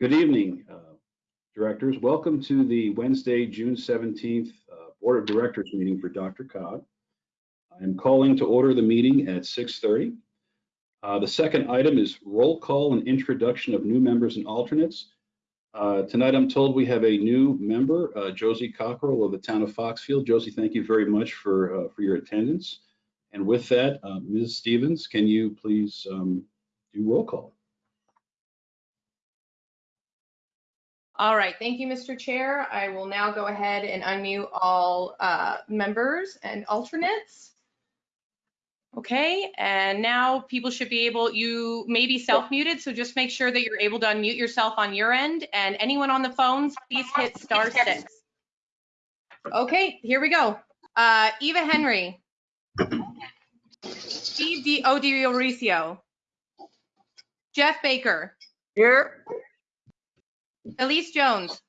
Good evening, uh, directors. Welcome to the Wednesday, June 17th uh, Board of Directors meeting for DRCOG. I'm calling to order the meeting at 6:30. Uh, The second item is roll call and introduction of new members and alternates. Uh, Tonight, I'm told we have a new member, uh, Josie Cockrell of the town of Foxfield. Josie, thank you very much for, uh, for your attendance. And with that, Ms. Stevens, can you please um, do roll call? All right, thank you, Mr. Chair. I will now go ahead and unmute all uh, members and alternates. Okay, and now people should be able, you may be self-muted, so just make sure that you're able to unmute yourself on your end. And anyone on the phones, please hit star six. Okay, here we go. Uh, Eva Henry. Steve Di Odiorisio. Jeff Baker. Here. Elise Jones.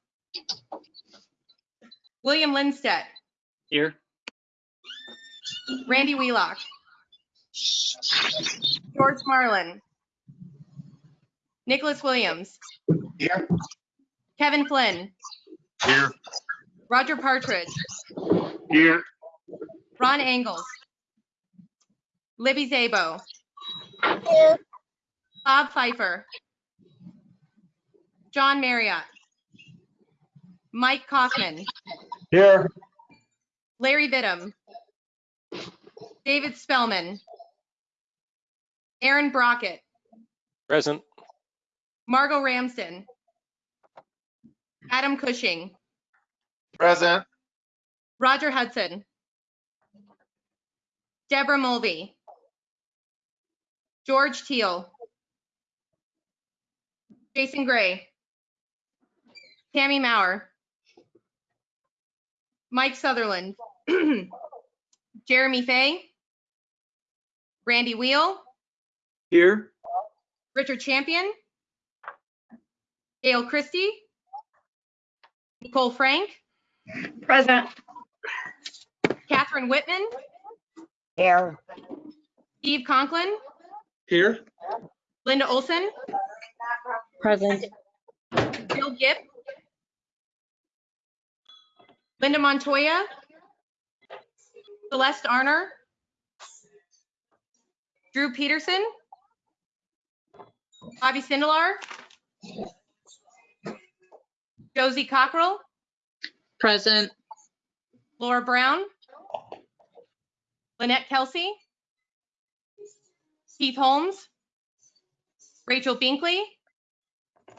William Lindstedt. Here. Randy Wheelock. George Marlin. Nicholas Williams. Here. Kevin Flynn. Here. Roger Partridge. Here. Ron Engels. Libby Szabo. Here. Bob Pfeiffer. John Marriott. Mike Kaufman. Here. Larry Vidham. David Spellman. Aaron Brockett. Present. Margot Ramsden. Adam Cushing. Present. Roger Hudson. Deborah Mulvey. George Teal. Jason Gray. Tammy Maurer. Mike Sutherland. Jeremy Fay. Randy Wheel. Here. Richard Champion. Gail Christie. Nicole Frank. Present. Catherine Whitman. Here. Steve Conklin. Here. Linda Olson. Present. Bill Gibb. Linda Montoya. Celeste Arner. Drew Peterson. Bobby Sindelar. Josie Cockrell. Present. Laura Brown. Lynette Kelsey. Keith Holmes. Rachel Binkley.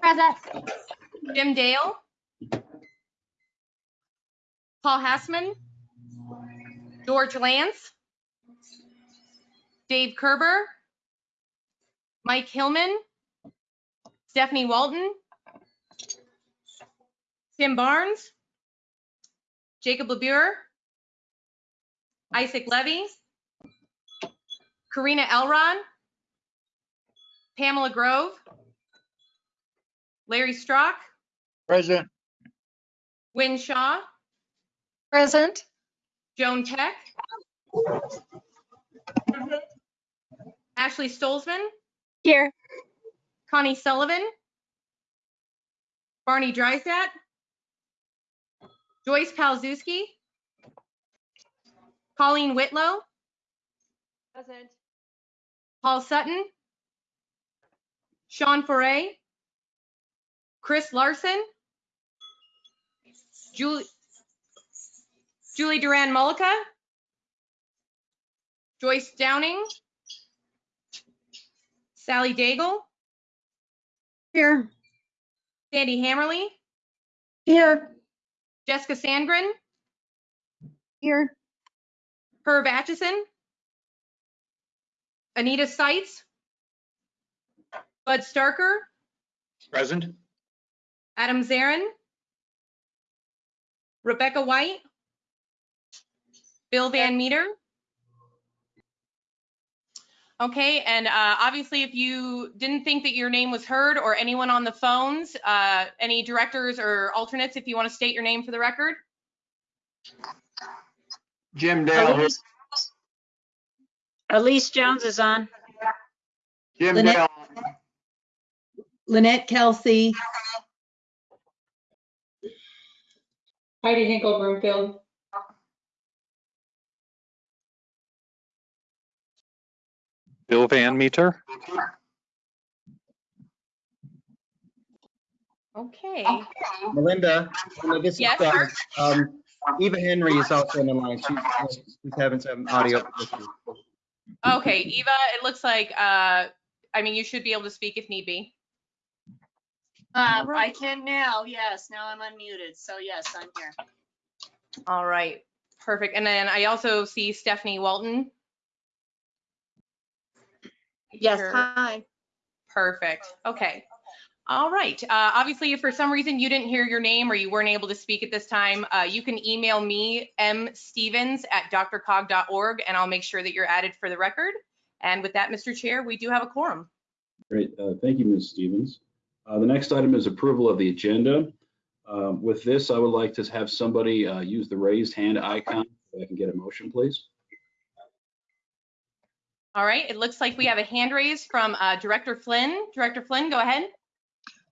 Present. Jim Dale. Paul Hassman. George Lance. Dave Kerber. Mike Hillman. Stephanie Walton. Tim Barnes. Jacob LaBure. Isaac Levy. Karina Elron, Pamela Grove. Larry Strock. Present. Wynne Shaw. Present. Joan Peck. Ashley Stolzman. Here. Connie Sullivan. Barney Drysat. Joyce Palzewski. Colleen Whitlow. Present. Paul Sutton. Sean Foray. Chris Larson. Julie, Julie Duran Mullica. Joyce Downing. Sally Daigle. Here. Sandy Hammerly. Here. Jessica Sandgren. Here. Herb Atchison. Anita Seitz. Bud Starker. Present. Adam Zarin. Rebecca White. Bill Van Meter? Okay, and uh, obviously if you didn't think that your name was heard or anyone on the phones, uh, any directors or alternates, if you want to state your name for the record. Jim Dale. Elise, Elise Jones is on. Jim Lynette, Dale. Lynette Kelsey. Heidi Hinkle Broomfield. Bill Van Meter. Okay, Melinda, Melinda, this is Yes, Doug. Um, Eva Henry is also on the line. She's, she's having some audio issues. okay, Eva, it looks like, uh, I mean, you should be able to speak if need be. Um, I Alright. can now, yes, now I'm unmuted, so yes, I'm here. All right, perfect. And then I also see Stephanie Walton. Yes, Sure. hi. Perfect. Okay. All right. Uh, obviously, if for some reason you didn't hear your name or you weren't able to speak at this time, uh, you can email me mstevens at drcog.org, and I'll make sure that you're added for the record. And with that, Mr. Chair, we do have a quorum. Great, uh, thank you, Ms. Stevens. Uh, The next item is approval of the agenda. Um, With this, I would like to have somebody uh, use the raised hand icon. If I can get a motion, please. All right. It looks like we have a hand raise from uh, Director Flynn. Director Flynn, go ahead.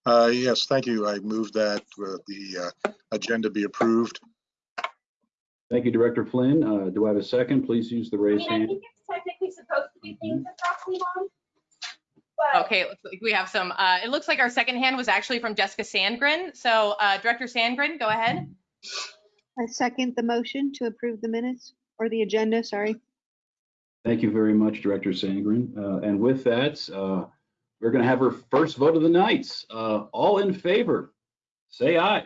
Uh, Yes, thank you. I move that uh, the uh, agenda be approved. Thank you, Director Flynn. Uh, Do I have a second? Please use the I raised mean, I hand. think it's technically supposed to be things across the line. But Okay, like we have some, uh, it looks like our second hand was actually from Jessica Sandgren. So uh, Director Sandgren, go ahead. I second the motion to approve the minutes or the agenda, sorry. Thank you very much, Director Sandgren. Uh, And with that, uh, we're going to have our first vote of the night. Uh, All in favor, say aye.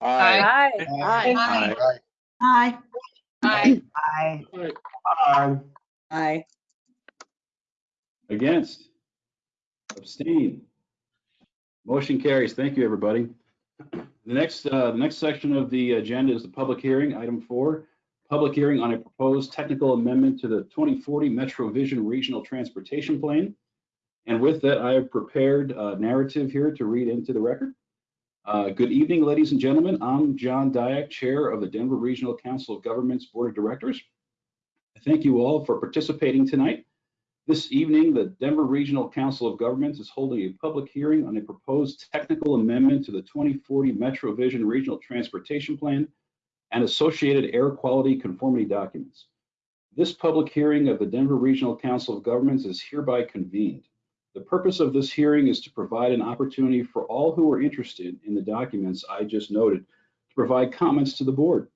Aye. Aye. Aye. Aye. Aye. Aye. Aye. Against? Abstain? Motion carries. Thank you, everybody. The next, uh, the next section of the agenda is the public hearing, item four. Public hearing on a proposed technical amendment to the 2040 Metro Vision Regional Transportation Plan. And with that, I have prepared a narrative here to read into the record. Uh, Good evening, ladies and gentlemen. I'm John Diak, Chair of the Denver Regional Council of Governments Board of Directors. Thank you all for participating tonight. This evening, the Denver Regional Council of Governments is holding a public hearing on a proposed technical amendment to the 2040 Metro Vision Regional Transportation Plan and associated air quality conformity documents. This public hearing of the Denver Regional Council of Governments is hereby convened. The purpose of this hearing is to provide an opportunity for all who are interested in the documents I just noted to provide comments to the board.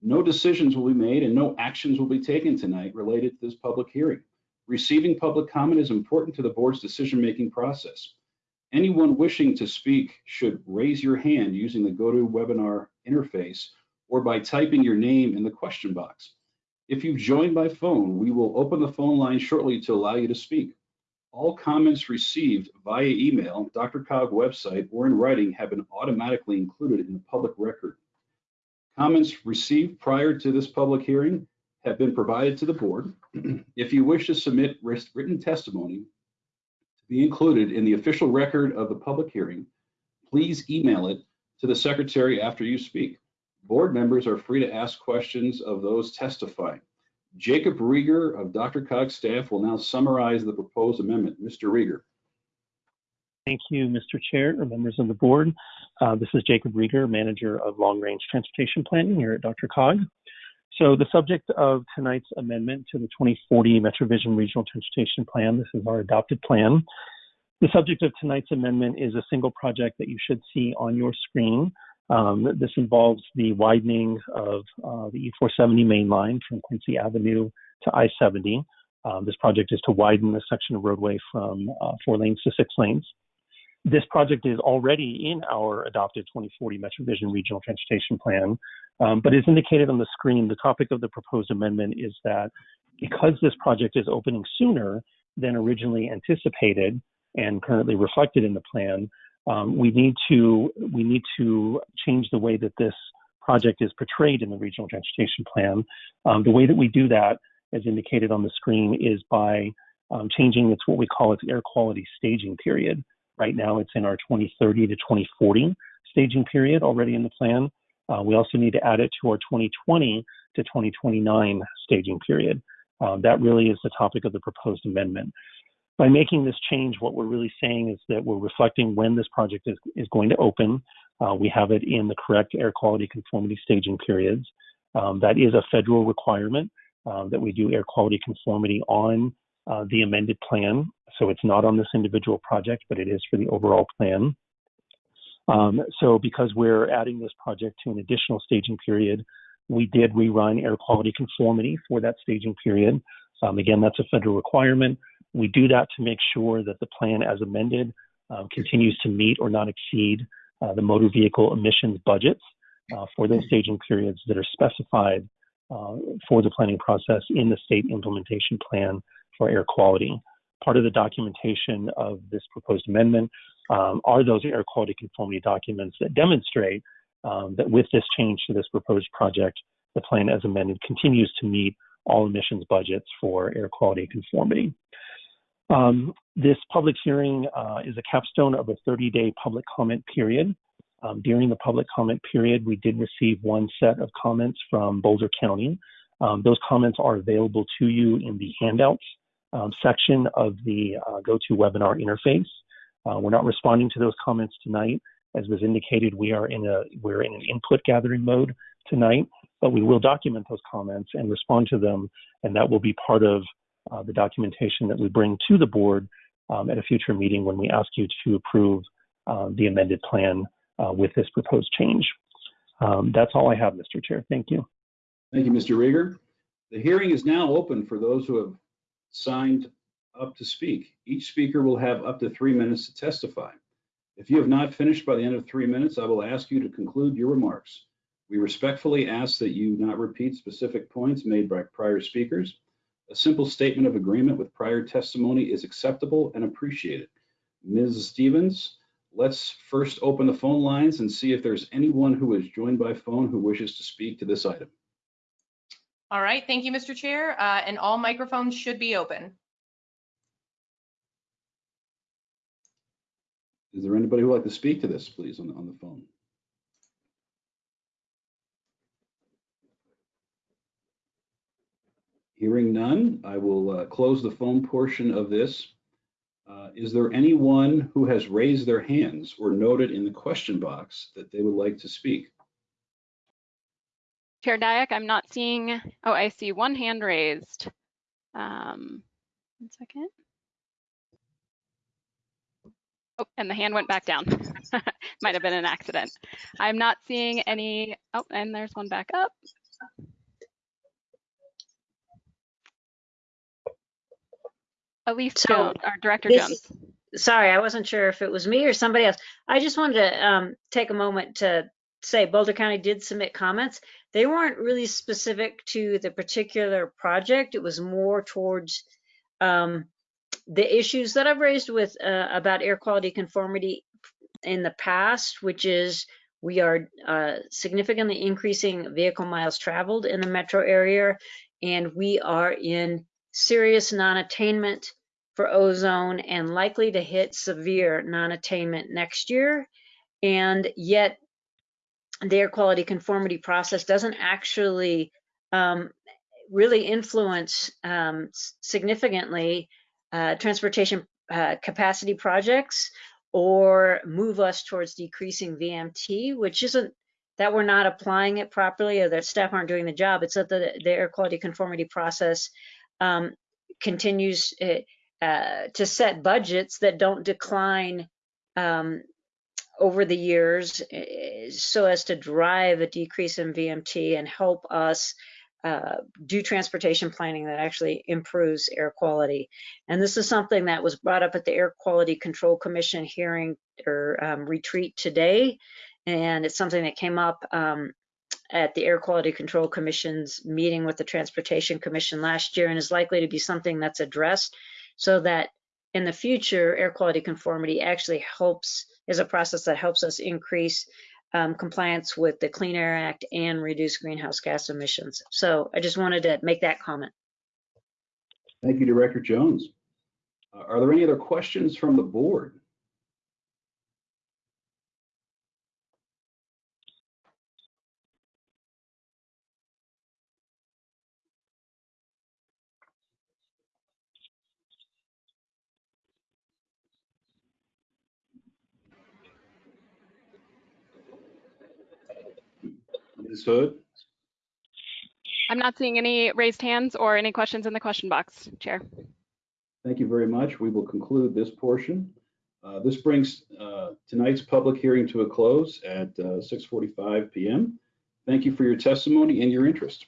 No decisions will be made and no actions will be taken tonight related to this public hearing. Receiving public comment is important to the board's decision-making process. Anyone wishing to speak should raise your hand using the GoToWebinar interface or by typing your name in the question box. If you've joined by phone, we will open the phone line shortly to allow you to speak. All comments received via email, DRCOG website, or in writing have been automatically included in the public record. Comments received prior to this public hearing have been provided to the board. If you wish to submit written testimony to be included in the official record of the public hearing, please email it to the secretary after you speak. Board members are free to ask questions of those testifying. Jacob Rieger of DRCOG's staff will now summarize the proposed amendment. Mr. Rieger. Thank you, Mr. Chair members of the board. Uh, this is Jacob Rieger, manager of long range transportation planning here at DRCOG. So the subject of tonight's amendment to the 2040 MetroVision Regional Transportation Plan, this is our adopted plan. The subject of tonight's amendment is a single project that you should see on your screen. Um, this involves the widening of uh, the E470 main line from Quincy Avenue to I-70. Um, this project is to widen the section of roadway from uh, four lanes to six lanes. This project is already in our adopted 2040 MetroVision Regional Transportation Plan, um, but as indicated on the screen, the topic of the proposed amendment is that because this project is opening sooner than originally anticipated and currently reflected in the plan, um, we need to we need to change the way that this project is portrayed in the regional transportation plan. Um, the way that we do that, as indicated on the screen, is by um, changing its what we call its air quality staging period. Right now, it's in our 2030 to 2040 staging period already in the plan. Uh, we also need to add it to our 2020 to 2029 staging period. Um, that really is the topic of the proposed amendment. By making this change, what we're really saying is that we're reflecting when this project is, is going to open. Uh, we have it in the correct air quality conformity staging periods. Um, that is a federal requirement uh, that we do air quality conformity on uh, the amended plan. So it's not on this individual project, but it is for the overall plan. Um, so because we're adding this project to an additional staging period, we did rerun air quality conformity for that staging period. Um, again, that's a federal requirement. We do that to make sure that the plan as amended uh, continues to meet or not exceed uh, the motor vehicle emissions budgets uh, for those staging periods that are specified uh, for the planning process in the state implementation plan for air quality. Part of the documentation of this proposed amendment um, are those air quality conformity documents that demonstrate um, that with this change to this proposed project, the plan as amended continues to meet all emissions budgets for air quality conformity. Um, this public hearing uh, is a capstone of a 30-day public comment period. Um, during the public comment period, we did receive one set of comments from Boulder County. Um, those comments are available to you in the handouts um, section of the uh, GoToWebinar interface. Uh, we're not responding to those comments tonight. As was indicated, we are in a we're in an input gathering mode tonight, but we will document those comments and respond to them, and that will be part of uh, the documentation that we bring to the board um, at a future meeting when we ask you to approve uh, the amended plan uh, with this proposed change. Um, that's all I have, Mr. Chair. Thank you. Thank you, Mr. Rieger. The hearing is now open for those who have signed up to speak. Each speaker will have up to three minutes to testify. If you have not finished by the end of three minutes, I will ask you to conclude your remarks. We respectfully ask that you not repeat specific points made by prior speakers. A simple statement of agreement with prior testimony is acceptable and appreciated. Ms. Stevens, let's first open the phone lines and see if there's anyone who is joined by phone who wishes to speak to this item. All right, thank you, Mr. Chair, uh, and all microphones should be open. Is there anybody who would like to speak to this, please, on the, on the phone? Hearing none, I will uh, close the phone portion of this. Uh, Is there anyone who has raised their hands or noted in the question box that they would like to speak? Chair Diak, I'm not seeing, oh, I see one hand raised. Um, one second. Oh, and the hand went back down. Might have been an accident. I'm not seeing any, oh, and there's one back up. Elise So, Jones, or Director Jones. Sorry, I wasn't sure if it was me or somebody else. I just wanted to um, take a moment to say Boulder County did submit comments. They weren't really specific to the particular project. It was more towards um, the issues that I've raised with uh, about air quality conformity in the past, which is we are uh, significantly increasing vehicle miles traveled in the metro area, and we are in serious non-attainment for ozone and likely to hit severe non-attainment next year. And yet the air quality conformity process doesn't actually um, really influence um, significantly uh, transportation uh, capacity projects or move us towards decreasing VMT, which isn't that we're not applying it properly or that staff aren't doing the job. It's that the, the air quality conformity process um, continues uh, uh, to set budgets that don't decline um, over the years uh, so as to drive a decrease in VMT and help us uh, do transportation planning that actually improves air quality. And this is something that was brought up at the Air Quality Control Commission hearing or um, retreat today. And it's something that came up um, at the Air Quality Control Commission's meeting with the Transportation Commission last year and is likely to be something that's addressed so that in the future, air quality conformity actually helps, is a process that helps us increase um, compliance with the Clean Air Act and reduce greenhouse gas emissions. So I just wanted to make that comment. Thank you, Director Jones. Uh, Are there any other questions from the board? I'm not seeing any raised hands or any questions in the question box, Chair. Thank you very much. We will conclude this portion. Uh, This brings uh, tonight's public hearing to a close at uh, 6:45 PM. Thank you for your testimony and your interest.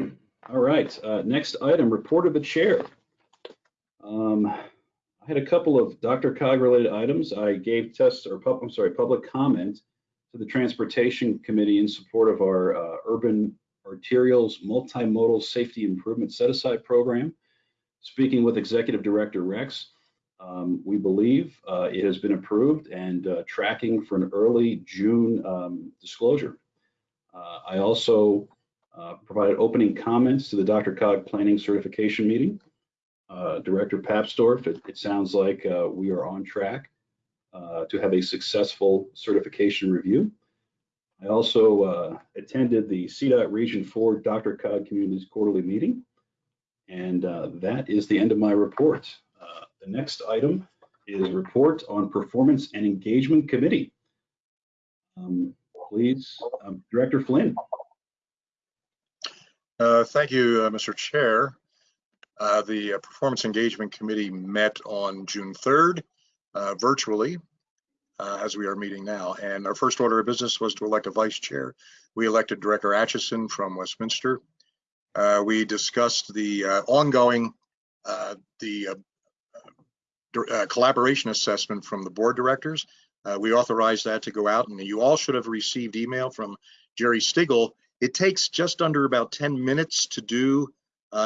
All right, uh, next item, report of the chair. Um, I had a couple of DRCOG related items. I gave tests or, I'm sorry, public comment to the Transportation Committee in support of our uh, urban arterials multimodal safety improvement set aside program. Speaking with Executive Director Rex, um, we believe uh, it has been approved and uh, tracking for an early June um, disclosure. Uh, I also uh, provided opening comments to the DRCOG Planning Certification Meeting. Uh, Director Papsdorf, it, it sounds like we are on track uh, to have a successful certification review. I also uh, attended the CDOT Region 4 DRCOG Communities Quarterly Meeting. And uh, that is the end of my report. Uh, The next item is report on Performance and Engagement Committee. Um, Please, um, Director Flynn. Uh, Thank you, Mr. Chair. The Performance Engagement Committee met on June 3rd uh, virtually, uh, as we are meeting now. And our first order of business was to elect a vice chair. We elected Director Atchison from Westminster. Uh, We discussed the uh, ongoing, uh, the uh, collaboration assessment from the board directors. We authorized that to go out, and you all should have received email from Jerry Stigall it takes just under about 10 minutes to do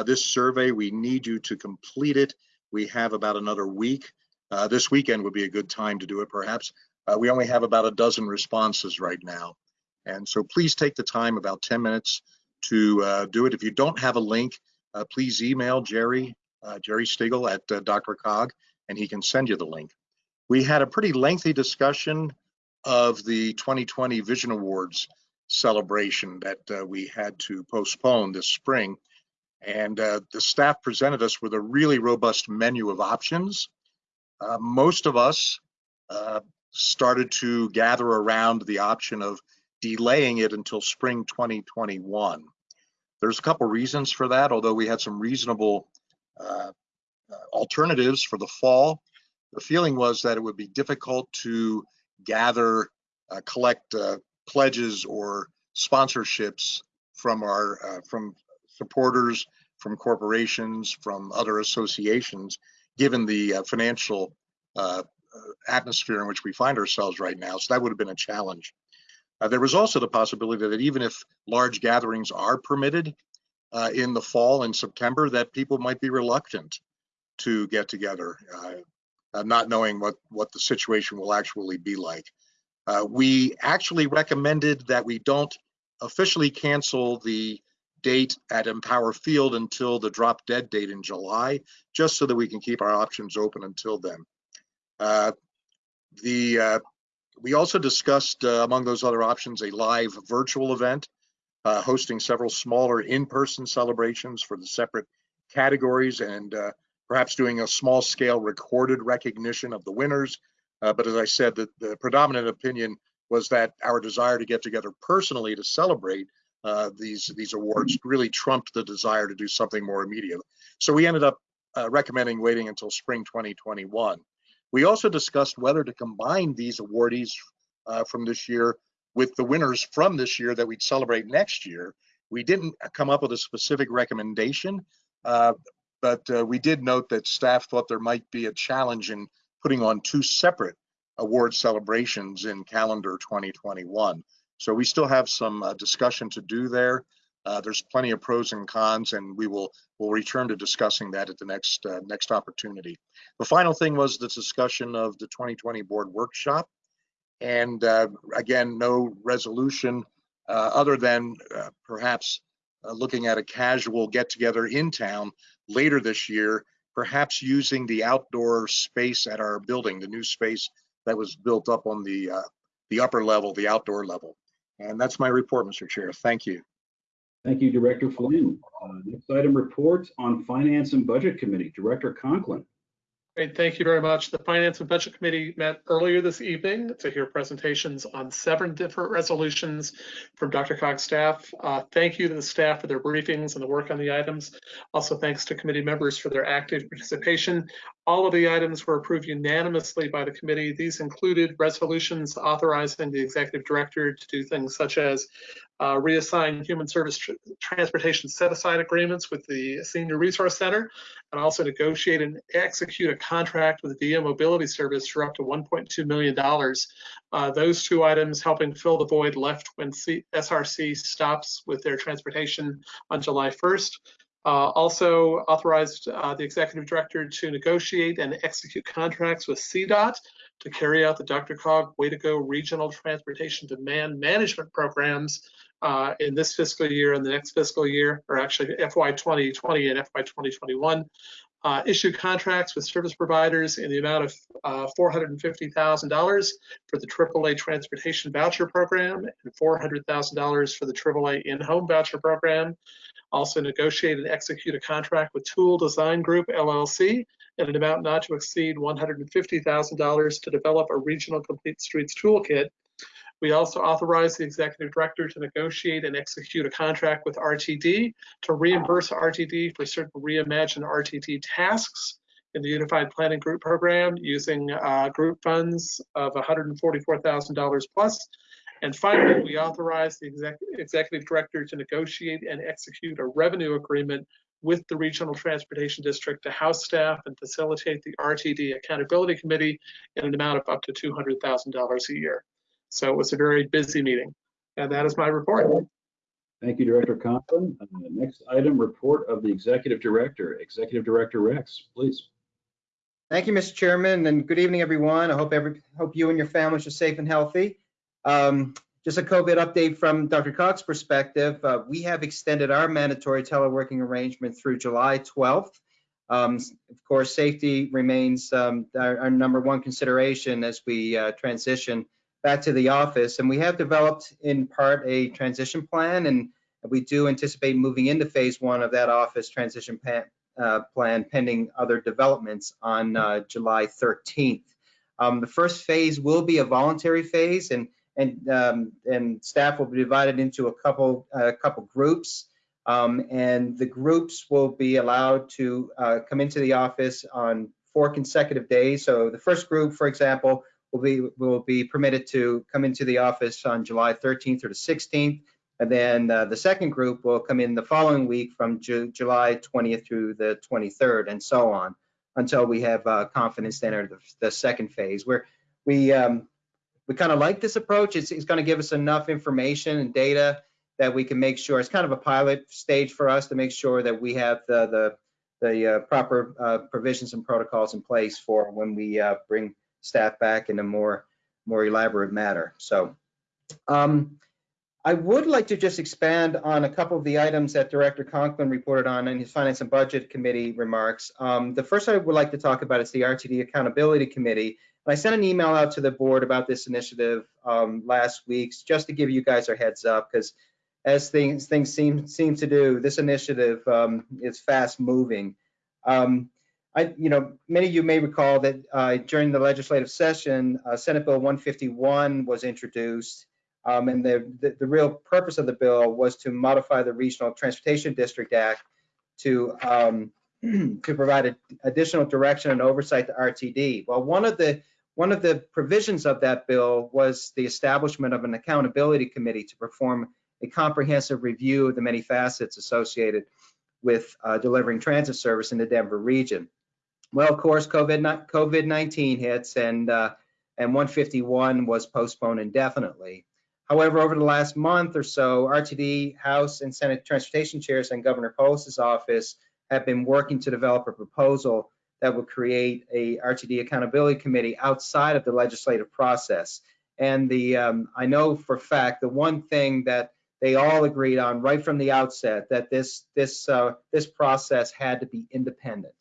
this survey. We need you to complete it. We have about another week. Uh, this weekend would be a good time to do it, perhaps. Uh, we only have about a dozen responses right now. And so please take the time, about 10 minutes, to uh, do it. If you don't have a link, uh, please email Jerry, uh, Jerry Stigall at uh, DRCOG, and he can send you the link. We had a pretty lengthy discussion of the 2020 Vision Awards celebration that we had to postpone this spring. And the staff presented us with a really robust menu of options. Uh, most of us uh, started to gather around the option of delaying it until spring 2021. There's a couple reasons for that, although we had some reasonable uh, uh, alternatives for the fall. The feeling was that it would be difficult to gather, uh, collect pledges or sponsorships from our from supporters, from corporations, from other associations, given the uh, financial uh, atmosphere in which we find ourselves right now. So that would have been a challenge. Uh, there was also the possibility that even if large gatherings are permitted uh, in the fall and September, that people might be reluctant to get together, uh, not knowing what what the situation will actually be like. We actually recommended that we don't officially cancel the date at Empower Field until the drop dead date in July, just so that we can keep our options open until then. Uh, the uh, we also discussed uh, among those other options a live virtual event, uh, hosting several smaller in-person celebrations for the separate categories and uh, perhaps doing a small scale recorded recognition of the winners uh, but as I said, the, the, predominant opinion was that our desire to get together personally to celebrate uh, these these awards really trumped the desire to do something more immediate. So we ended up uh, recommending waiting until spring 2021. We also discussed whether to combine these awardees uh, from this year with the winners from this year that we'd celebrate next year. We didn't come up with a specific recommendation, uh, but uh, we did note that staff thought there might be a challenge in putting on two separate award celebrations in calendar 2021. So we still have some uh, discussion to do there. Uh, there's plenty of pros and cons, and we will will return to discussing that at the next uh, next opportunity. The final thing was the discussion of the 2020 board workshop, and uh, again, no resolution uh, other than uh, perhaps looking at a casual get together in town later this year perhaps using the outdoor space at our building, the new space that was built up on the uh, the upper level, the outdoor level. And that's my report, Mr. Chair. Thank you. Thank you, Director Flynn. Uh, next item, report on Finance and Budget Committee, Director Conklin. Great, thank you very much. The Finance and Budget Committee met earlier this evening to hear presentations on seven different resolutions from DRCOG's staff. Uh, thank you to the staff for their briefings and the work on the items. Also, thanks to committee members for their active participation. All of the items were approved unanimously by the committee. These included resolutions authorizing the executive director to do things such as uh, reassign human service tr transportation set-aside agreements with the Senior Resource Center, and also negotiate and execute a contract with VIA Mobility Service for up to $1.2 million. Uh, those two items helping fill the void left when C SRC stops with their transportation on July 1st. Uh, also authorized uh, the executive director to negotiate and execute contracts with CDOT to carry out the DRCOG Way to Go regional transportation demand management programs uh, in this fiscal year and the next fiscal year, or actually FY 2020 and FY 2021. Uh, issue contracts with service providers in the amount of uh, $450,000 for the AAA Transportation Voucher Program and $400,000 for the AAA In-Home Voucher Program. Also negotiate and execute a contract with Toole Design Group LLC in an amount not to exceed $150,000 to develop a regional complete streets toolkit we also authorize the executive director to negotiate and execute a contract with RTD to reimburse RTD for certain reimagined RTD tasks in the Unified Planning Group program using uh, group funds of $144,000 plus. And finally, we authorize the exec executive director to negotiate and execute a revenue agreement with the Regional Transportation District to house staff and facilitate the RTD Accountability Committee in an amount of up to $200,000 a year. So it was a very busy meeting. And that is my report. Thank you, Director Conklin. Uh, next item, report of the Executive Director. Executive Director Rex, please. Thank you, Mr. Chairman, and good evening, everyone. I hope every hope you and your families are safe and healthy. Um, just a COVID update from DRCOG's perspective. Uh, we have extended our mandatory teleworking arrangement through July 12th. Um, of course, safety remains um, our, our, number one consideration as we uh, transition back to the office. And we have developed in part a transition plan, and we do anticipate moving into phase one of that office transition plan, uh, plan pending other developments on uh, July 13th. Um, the first phase will be a voluntary phase, and and um, and staff will be divided into a couple a uh, couple groups. Um, and the groups will be allowed to uh, come into the office on four consecutive days. So the first group, for example, will be will be permitted to come into the office on July 13th or the 16th, and then uh, the second group will come in the following week from Ju July 20th through the 23rd, and so on, until we have uh, confidence to enter the, the second phase. Where we um, we kind of like this approach. It's, it's going to give us enough information and data that we can make sure it's kind of a pilot stage for us to make sure that we have the the the uh, proper uh, provisions and protocols in place for when we uh, bring staff back in a more more elaborate matter. So um, I would like to just expand on a couple of the items that Director Conklin reported on in his Finance and Budget Committee remarks. Um, the first I would like to talk about is the RTD Accountability Committee. I sent an email out to the board about this initiative um, last week, just to give you guys a heads up, because as things things seem seem to do, this initiative um, is fast moving. Um, I, you know, many of you may recall that uh, during the legislative session, uh, Senate Bill 151 was introduced, um, and the, the, the real purpose of the bill was to modify the Regional Transportation District Act to um, to provide additional direction and oversight to RTD. Well, one of the one of the provisions of that bill was the establishment of an accountability committee to perform a comprehensive review of the many facets associated with uh, delivering transit service in the Denver region. Well, of course, COVID COVID 19 hits and uh, and 151 was postponed indefinitely. However, over the last month or so, RTD House and Senate Transportation Chairs and Governor Polis's office have been working to develop a proposal that would create a RTD accountability committee outside of the legislative process. And the um, I know for fact the one thing that they all agreed on right from the outset that this this uh, this process had to be independent.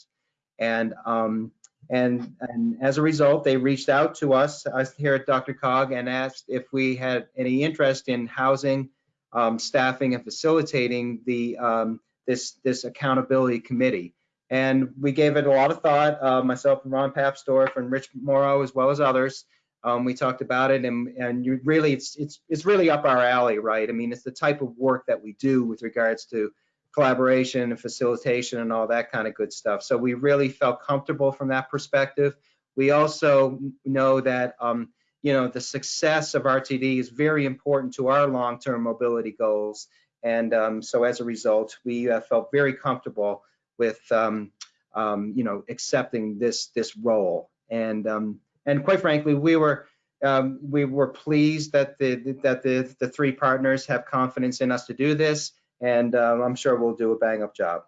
And um, and and as a result, they reached out to us, us here at DRCOG and asked if we had any interest in housing, um, staffing, and facilitating the um, this this accountability committee. And we gave it a lot of thought, uh, myself and Ron Papsdorf and Rich Morrow, as well as others. Um, we talked about it and, and you really, it's, it's, it's really up our alley, right? I mean, it's the type of work that we do with regards to collaboration and facilitation and all that kind of good stuff. So we really felt comfortable from that perspective. We also know that, um, you know, the success of RTD is very important to our long-term mobility goals. And um, so as a result, we uh, felt very comfortable with, um, um, you know, accepting this this role. And um, and quite frankly, we were um, we were pleased that the that the the three partners have confidence in us to do this, and um, I'm sure we'll do a bang up job.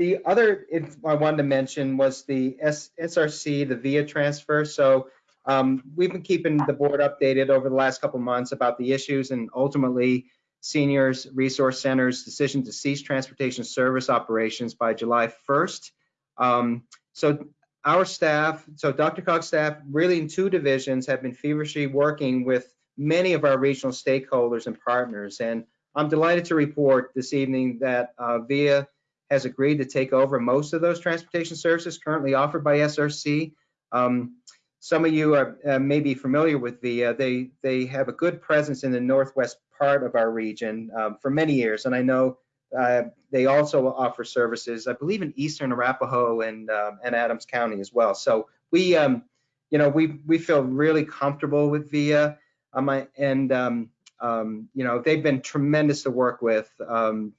The other I wanted to mention was the SRC, the VIA transfer. So um, we've been keeping the board updated over the last couple months about the issues and ultimately Seniors Resource Center's decision to cease transportation service operations by July 1st. Um, so our staff, so Dr. DRCOG's staff, really in two divisions, have been feverishly working with many of our regional stakeholders and partners. And I'm delighted to report this evening that uh, VIA has agreed to take over most of those transportation services currently offered by SRC. Um, some of you are uh, maybe familiar with VIA. They they have a good presence in the northwest part of our region um, for many years, and I know uh, they also offer services, I believe, in eastern Arapahoe and um, and Adams County as well. So we, um, you know, we we feel really comfortable with VIA, um, and um, um, you know, they've been tremendous to work with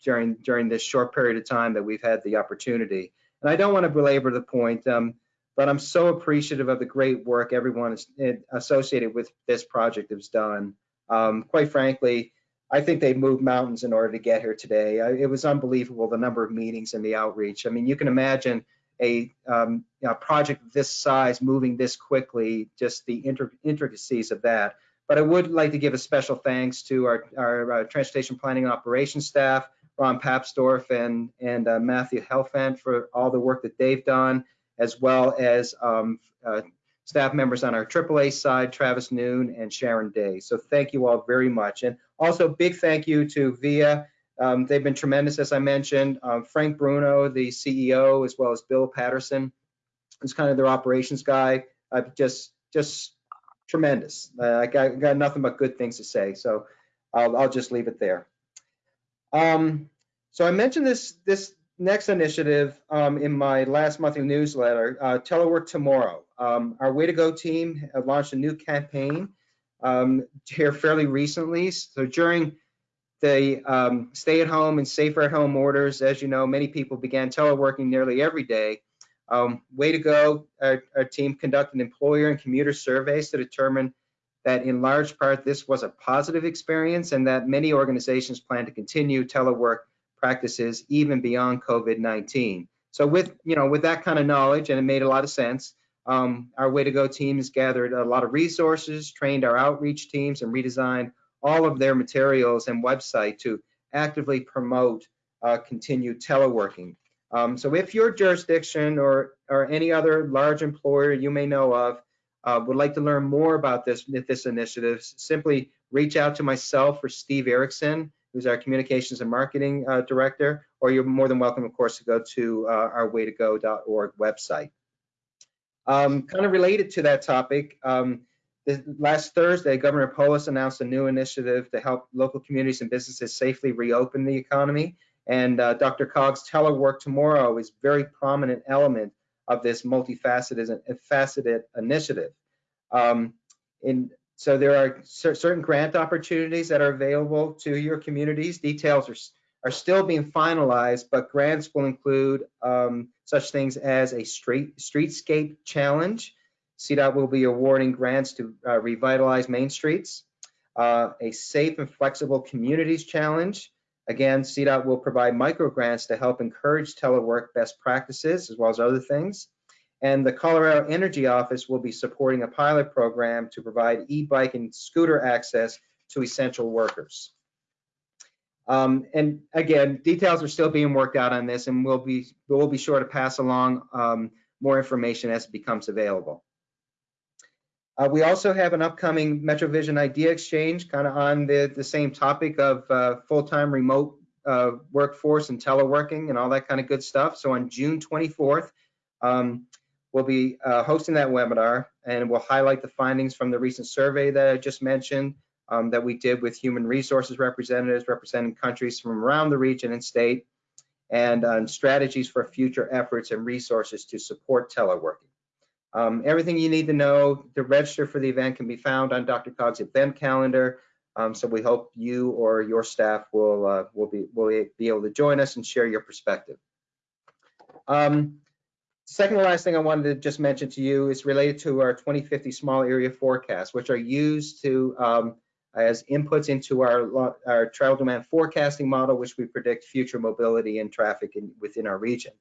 during during this short period of time that we've had the opportunity. And I don't want to belabor the point, but I'm so appreciative of the great work everyone is, associated with this project has done. Quite frankly, I think they moved mountains in order to get here today. I, it was unbelievable the number of meetings and the outreach. I mean, you can imagine a, um, a project this size moving this quickly, just the intricacies of that. But I would like to give a special thanks to our, our uh, transportation planning and operations staff, Ron Papsdorf and, and uh, Matthew Helfant for all the work that they've done, as well as um, uh, staff members on our AAA side, Travis Noon and Sharon Day. So thank you all very much. And also big thank you to VIA. Um, they've been tremendous, as I mentioned. Um, Frank Bruno, the CEO, as well as Bill Patterson, who's kind of their operations guy. Uh, just, just tremendous. Uh, I got, got, nothing but good things to say. So I'll, I'll just leave it there. Um, so I mentioned this, this next initiative um, in my last monthly newsletter, uh, Telework Tomorrow. Um, our Way to Go team launched a new campaign um, here fairly recently. So during the um, stay at home and safer at home orders, as you know, many people began teleworking nearly every day. Um, way to go, our, our, team conducted employer and commuter surveys to determine that in large part this was a positive experience and that many organizations plan to continue telework practices even beyond COVID-19. So with, you know, with that kind of knowledge, and it made a lot of sense, um, our Way to Go team has gathered a lot of resources, trained our outreach teams, and redesigned all of their materials and website to actively promote uh, continued teleworking. Um, so if your jurisdiction or, or any other large employer you may know of uh, would like to learn more about this, this initiative, simply reach out to myself or Steve Erickson, who's our communications and marketing uh, director, or you're more than welcome, of course, to go to uh, our waytogo.org website. Um, kind of related to that topic, um, last Thursday, Governor Polis announced a new initiative to help local communities and businesses safely reopen the economy. And uh, DRCOG's Telework Tomorrow is a very prominent element of this multifaceted faceted initiative. Um, in, so there are certain grant opportunities that are available to your communities. Details are are still being finalized, but grants will include um, such things as a street, streetscape challenge. CDOT will be awarding grants to uh, revitalize main streets, uh, a safe and flexible communities challenge. Again, CDOT will provide micro grants to help encourage telework best practices as well as other things. And the Colorado Energy Office will be supporting a pilot program to provide e-bike and scooter access to essential workers. Um, and again, details are still being worked out on this, and we'll be we'll be sure to pass along um, more information as it becomes available. Uh, we also have an upcoming MetroVision Idea Exchange, kind of on the the same topic of uh, full-time remote uh, workforce and teleworking and all that kind of good stuff. So on June 24th, um, we'll be uh, hosting that webinar and we'll highlight the findings from the recent survey that I just mentioned um, that we did with human resources representatives representing countries from around the region and state and on strategies for future efforts and resources to support teleworking. Um, everything you need to know to register for the event can be found on DRCOG's event calendar. Um, so we hope you or your staff will uh, will be will be able to join us and share your perspective. Um, second last thing I wanted to just mention to you is related to our 2050 small area forecasts, which are used to um, as inputs into our our travel demand forecasting model, which we predict future mobility and traffic in, within our region.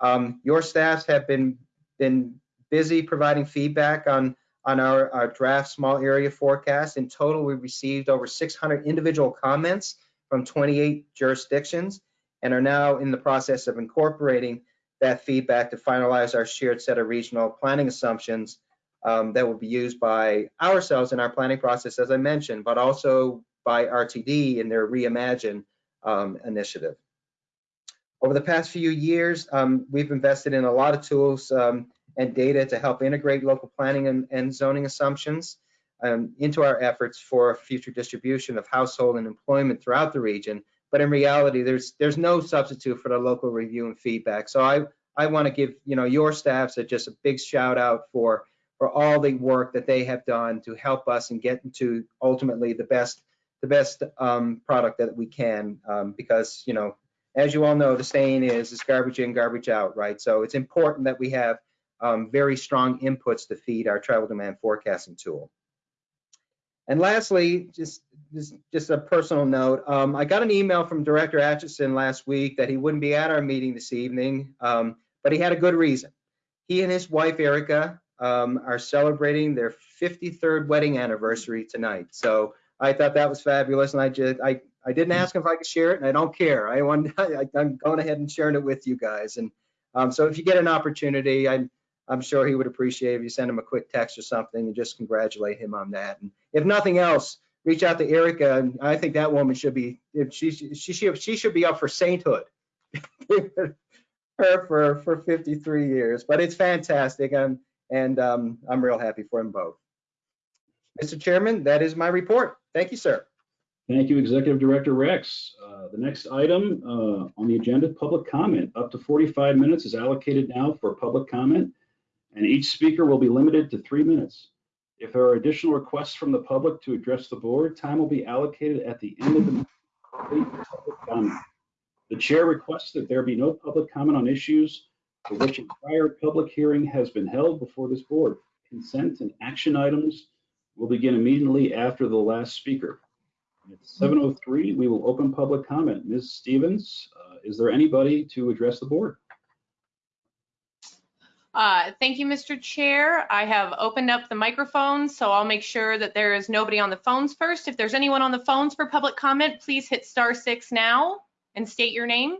Um, your staffs have been been busy providing feedback on on our, our draft small area forecast. In total, we received over 600 individual comments from 28 jurisdictions and are now in the process of incorporating that feedback to finalize our shared set of regional planning assumptions um, that will be used by ourselves in our planning process, as I mentioned, but also by RTD in their Reimagine um, initiative. Over the past few years, um, we've invested in a lot of tools um, and data to help integrate local planning and, and zoning assumptions um, into our efforts for future distribution of household and employment throughout the region. But in reality, there's there's no substitute for the local review and feedback. So I I want to give you know your staffs a, just a big shout out for for all the work that they have done to help us and get into ultimately the best the best um, product that we can um, because you know as you all know the saying is it's garbage in garbage out right so it's important that we have um, very strong inputs to feed our travel demand forecasting tool. And lastly, just, just, just a personal note, um, I got an email from Director Atchison last week that he wouldn't be at our meeting this evening, um, but he had a good reason. He and his wife, Erica, um, are celebrating their 53rd wedding anniversary tonight. So I thought that was fabulous, and I just I I didn't ask him if I could share it, and I don't care. I want I, am going ahead and sharing it with you guys. And um, so if you get an opportunity, I'm, I'm sure he would appreciate if you send him a quick text or something and just congratulate him on that. And if nothing else, reach out to Erica. And I think that woman should be, if she, she, she, she should be up for sainthood. Her for, for 53 years, but it's fantastic. I'm, and um, I'm real happy for them both. Mr. Chairman, that is my report. Thank you, sir. Thank you, Executive Director Rex. Uh, the next item uh, on the agenda, public comment. Up to 45 minutes is allocated now for public comment and each speaker will be limited to three minutes. If there are additional requests from the public to address the board, time will be allocated at the end of the public comment. The chair requests that there be no public comment on issues for which a prior public hearing has been held before this board. Consent and action items will begin immediately after the last speaker. At 7.03, we will open public comment. Ms. Stevens, uh, is there anybody to address the board? Uh, thank you, Mr. Chair. I have opened up the microphone, so I'll make sure that there is nobody on the phones first. If there's anyone on the phones for public comment, please hit star six now and state your name.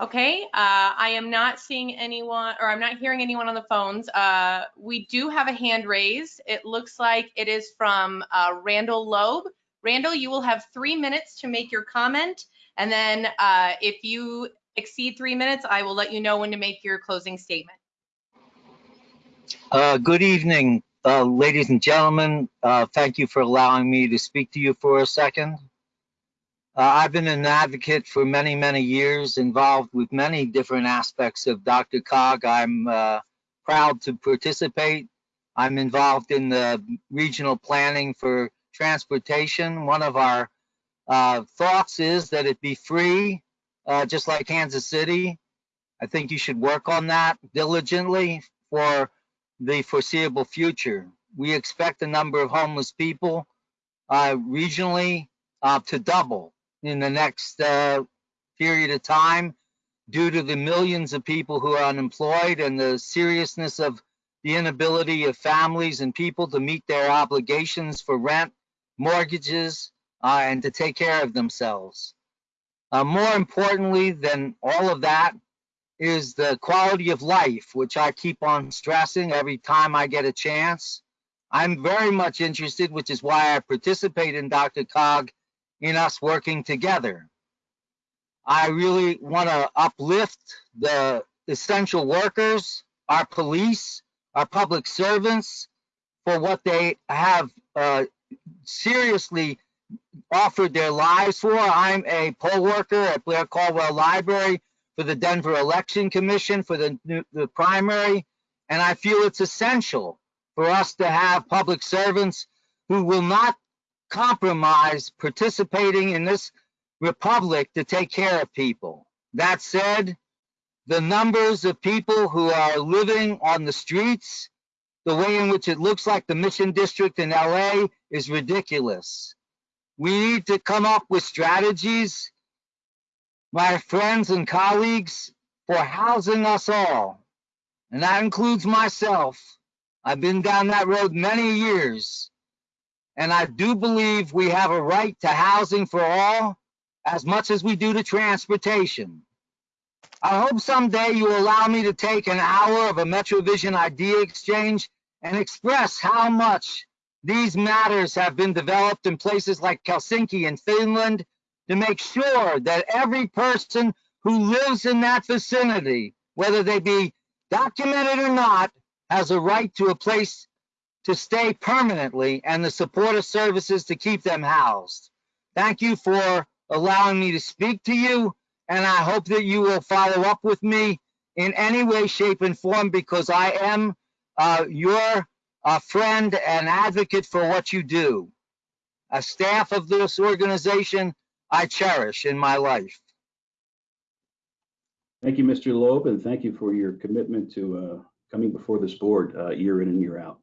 Okay, uh, I am not seeing anyone, or I'm not hearing anyone on the phones. Uh, we do have a hand raised. It looks like it is from uh, Randall Loeb. Randall, you will have three minutes to make your comment. And then uh, if you exceed three minutes, I will let you know when to make your closing statement. Uh, good evening, uh, ladies and gentlemen. Uh, thank you for allowing me to speak to you for a second. Uh, I've been an advocate for many, many years, involved with many different aspects of DRCOG. I'm uh, proud to participate. I'm involved in the regional planning for transportation. One of our uh, thoughts is that it be free uh, just like Kansas City. I think you should work on that diligently for the foreseeable future. We expect the number of homeless people uh, regionally uh, to double in the next uh, period of time due to the millions of people who are unemployed and the seriousness of the inability of families and people to meet their obligations for rent, mortgages, uh, and to take care of themselves. Uh, more importantly than all of that is the quality of life, which I keep on stressing every time I get a chance. I'm very much interested, which is why I participate in DRCOG in us working together. I really want to uplift the essential workers, our police, our public servants for what they have uh, seriously offered their lives for. I'm a poll worker at Blair Caldwell Library for the Denver Election Commission for the, the primary, and I feel it's essential for us to have public servants who will not compromise participating in this republic to take care of people. That said, the numbers of people who are living on the streets, the way in which it looks like the Mission District in LA is ridiculous. We need to come up with strategies, my friends and colleagues, for housing us all. And that includes myself. I've been down that road many years. And I do believe we have a right to housing for all as much as we do to transportation. I hope someday you allow me to take an hour of a MetroVision idea exchange and express how much these matters have been developed in places like Helsinki in Finland to make sure that every person who lives in that vicinity, whether they be documented or not, has a right to a place to stay permanently and the support of services to keep them housed. Thank you for allowing me to speak to you, and I hope that you will follow up with me in any way, shape, and form because I am uh, your uh, friend and advocate for what you do. A staff of this organization I cherish in my life. Thank you, Mr. Loeb, and thank you for your commitment to uh, coming before this board uh, year in and year out.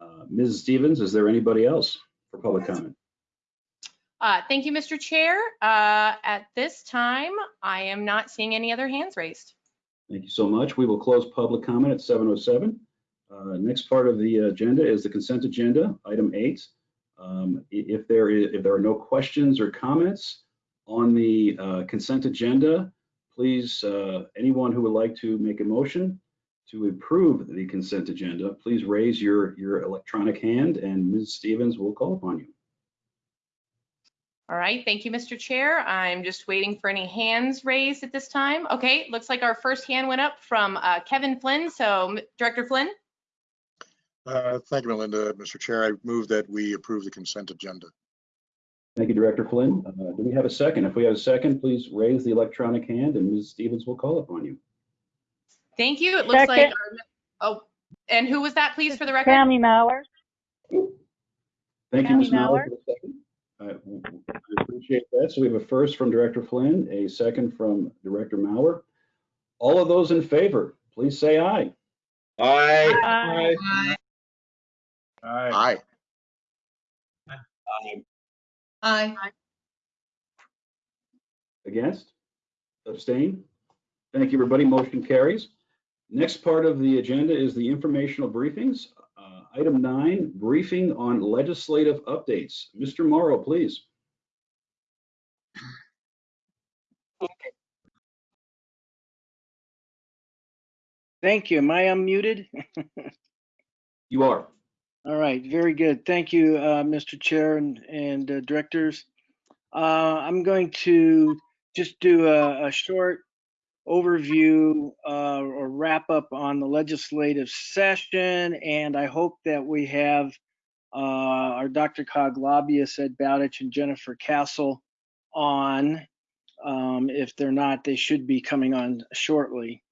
Uh, Ms. Stevens, is there anybody else for public comment? Uh, Thank you, Mr. Chair. Uh, At this time, I am not seeing any other hands raised. Thank you so much. We will close public comment at 7:07. Uh, Next part of the agenda is the consent agenda, item eight. Um, If there is, if there are no questions or comments on the uh, consent agenda, please, uh, anyone who would like to make a motion to approve the consent agenda, please raise your, your electronic hand and Ms. Stevens will call upon you. All right, thank you, Mr. Chair. I'm just waiting for any hands raised at this time. Okay, looks like our first hand went up from uh, Kevin Flynn. So Director Flynn, Uh, Thank you, Melinda. Mr. Chair, I move that we approve the consent agenda. Thank you, Director Flynn. Uh, Do we have a second? If we have a second, please raise the electronic hand and Ms. Stevens will call upon you. thank you. It looks like, Second. our- oh, and who was that, please, for the record? Tammy Mauer. Thank you, Ms. Tammy Mauer. for the second. I appreciate that. So we have a first from Director Flynn, a second from Director Mauer. All of those in favor, please say aye. Aye. Aye. Aye. Aye. Against? Abstain? Thank you, everybody. Motion carries. Next part of the agenda is the informational briefings. Uh, Item nine, briefing on legislative updates. Mr. Mauro, please. Thank you. Am I unmuted? You are. All right, very good. Thank you, uh, Mr. Chair and, and uh, directors. Uh, I'm going to just do a, a short overview uh, or wrap up on the legislative session, and I hope that we have uh, our DRCOG lobbyists, Ed Bowditch and Jennifer Cassell on. Um, If they're not, they should be coming on shortly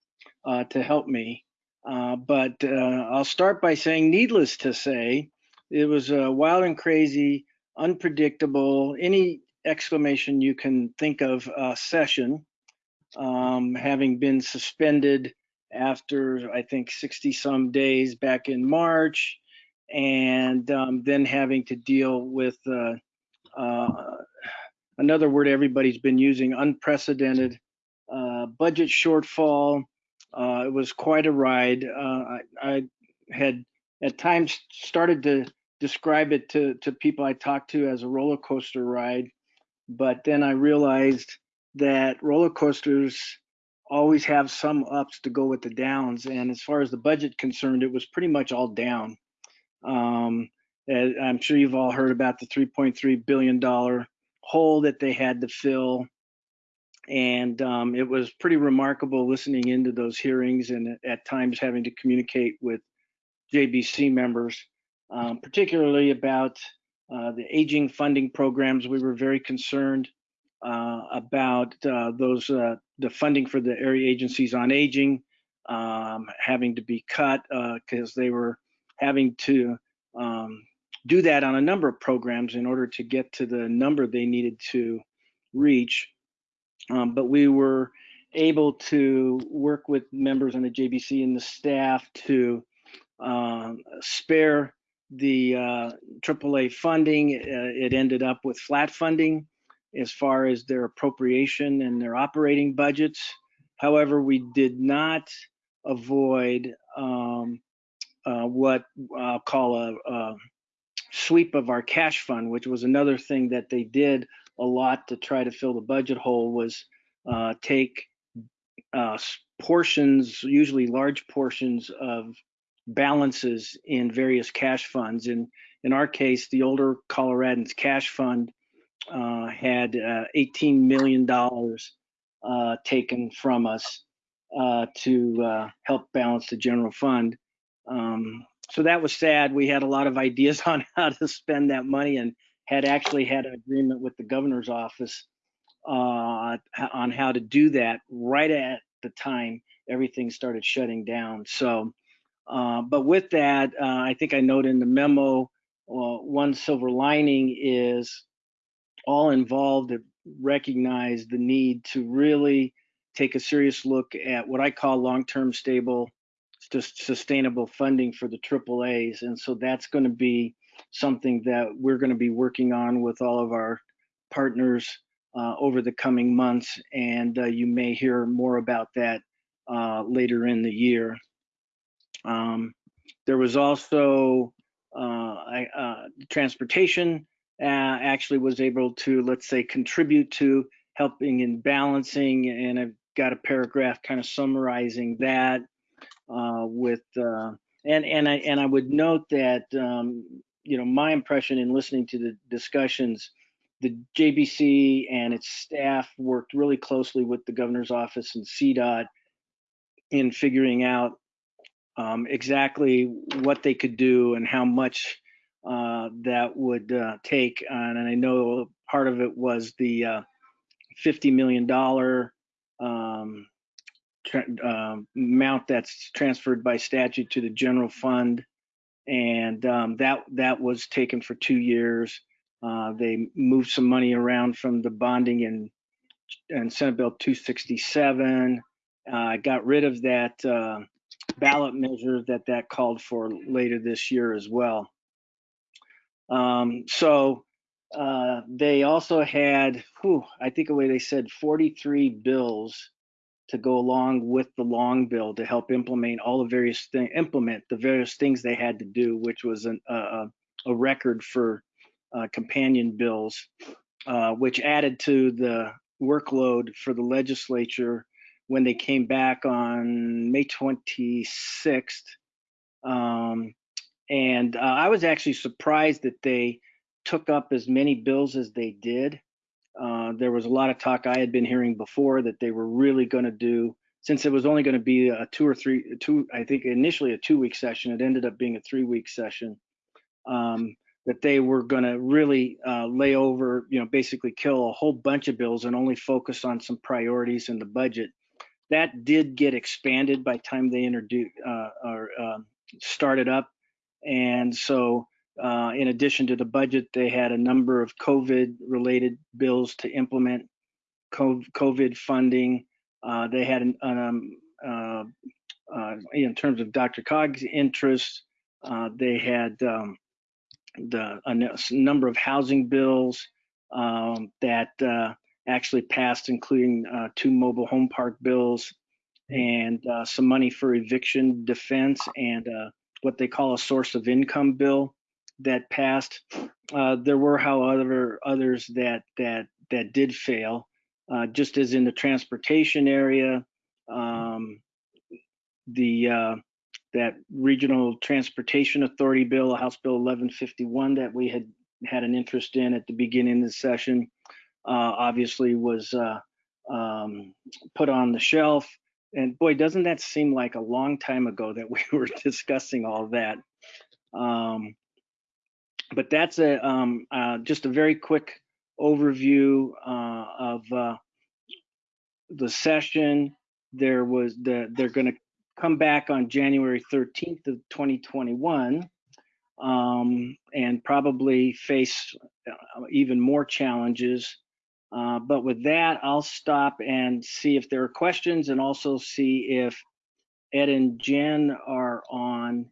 uh, to help me. Uh, But uh, I'll start by saying, needless to say, it was a wild and crazy, unpredictable, any exclamation you can think of uh, session, um, having been suspended after, I think, 60 some days back in March, and um, then having to deal with uh, uh, another word everybody's been using, unprecedented uh, budget shortfall. Uh, it was quite a ride. Uh, I, I had at times started to describe it to, to people I talked to as a roller coaster ride, but then I realized that roller coasters always have some ups to go with the downs. And as far as the budget concerned, it was pretty much all down. Um, I'm sure you've all heard about the 3.3 billion dollar hole that they had to fill. And um, it was pretty remarkable listening into those hearings and at times having to communicate with JBC members, um, particularly about uh, the aging funding programs. We were very concerned uh, about uh, those, uh, the funding for the area agencies on aging um, having to be cut because they were having to um, do that on a number of programs in order to get to the number they needed to reach. Um, but we were able to work with members on the JBC and the staff to um, spare the uh, AAA funding. Uh, it ended up with flat funding as far as their appropriation and their operating budgets. However, we did not avoid um, uh, what I'll call a, a sweep of our cash fund, which was another thing that they did a lot to try to fill the budget hole was uh, take uh, portions, usually large portions of balances in various cash funds. In in our case, the older Coloradans cash fund uh, had uh, 18 million dollars uh, taken from us uh, to uh, help balance the general fund. Um, so that was sad. We had a lot of ideas on how to spend that money and had actually had an agreement with the governor's office uh, on how to do that right at the time everything started shutting down. So, uh, but with that, uh, I think I note in the memo, uh, one silver lining is all involved recognize the need to really take a serious look at what I call long-term stable, just sustainable funding for the AAAs. And so that's going to be something that we're going to be working on with all of our partners uh, over the coming months. And uh, you may hear more about that uh, later in the year. Um, there was also I, uh, transportation uh, actually was able to, let's say, contribute to helping in balancing. And I've got a paragraph kind of summarizing that uh, with uh, and and I and I would note that um, you know my impression in listening to the discussions, the JBC and its staff worked really closely with the governor's office and CDOT in figuring out um, exactly what they could do and how much uh, that would uh, take. And, I know part of it was the uh, $50 million um, uh, amount that's transferred by statute to the general fund, and um, that that was taken for two years. Uh, they moved some money around from the bonding and and Senate Bill 267. Uh, got rid of that uh, ballot measure that that called for later this year as well. Um, so uh, they also had, whew, I think the way they said 43 bills to go along with the long bill to help implement all the various things, implement the various things they had to do, which was an, uh, a record for uh, companion bills, uh, which added to the workload for the legislature when they came back on May 26th. Um, and uh, I was actually surprised that they took up as many bills as they did. Uh, there was a lot of talk I had been hearing before that they were really going to do, since it was only going to be a two or three, two, I think initially a two week session, it ended up being a three week session, um, that they were going to really uh, lay over, you know, basically kill a whole bunch of bills and only focus on some priorities in the budget. That did get expanded by time they introduced uh, or um, started up. And so uh, in addition to the budget, they had a number of COVID related bills to implement COVID funding. Uh, they had an, um, uh, uh, in terms of DRCOG's interest, uh, they had um, the a number of housing bills um, that actually passed, including two mobile home park bills and some money for eviction defense and what they call a source of income bill that passed. Uh, there were, however, others that that that did fail, uh, just as in the transportation area. Um, the uh, that Regional Transportation Authority Bill, House Bill 1151 that we had had an interest in at the beginning of the session, uh, obviously was uh, um, put on the shelf. And boy, doesn't that seem like a long time ago that we were discussing all that. Um, but that's a um, uh, just a very quick overview uh, of uh, the session. There was the they're going to come back on January 13th of 2021 um, and probably face uh, even more challenges. Uh, but with that, I'll stop and see if there are questions and also see if Ed and Jen are on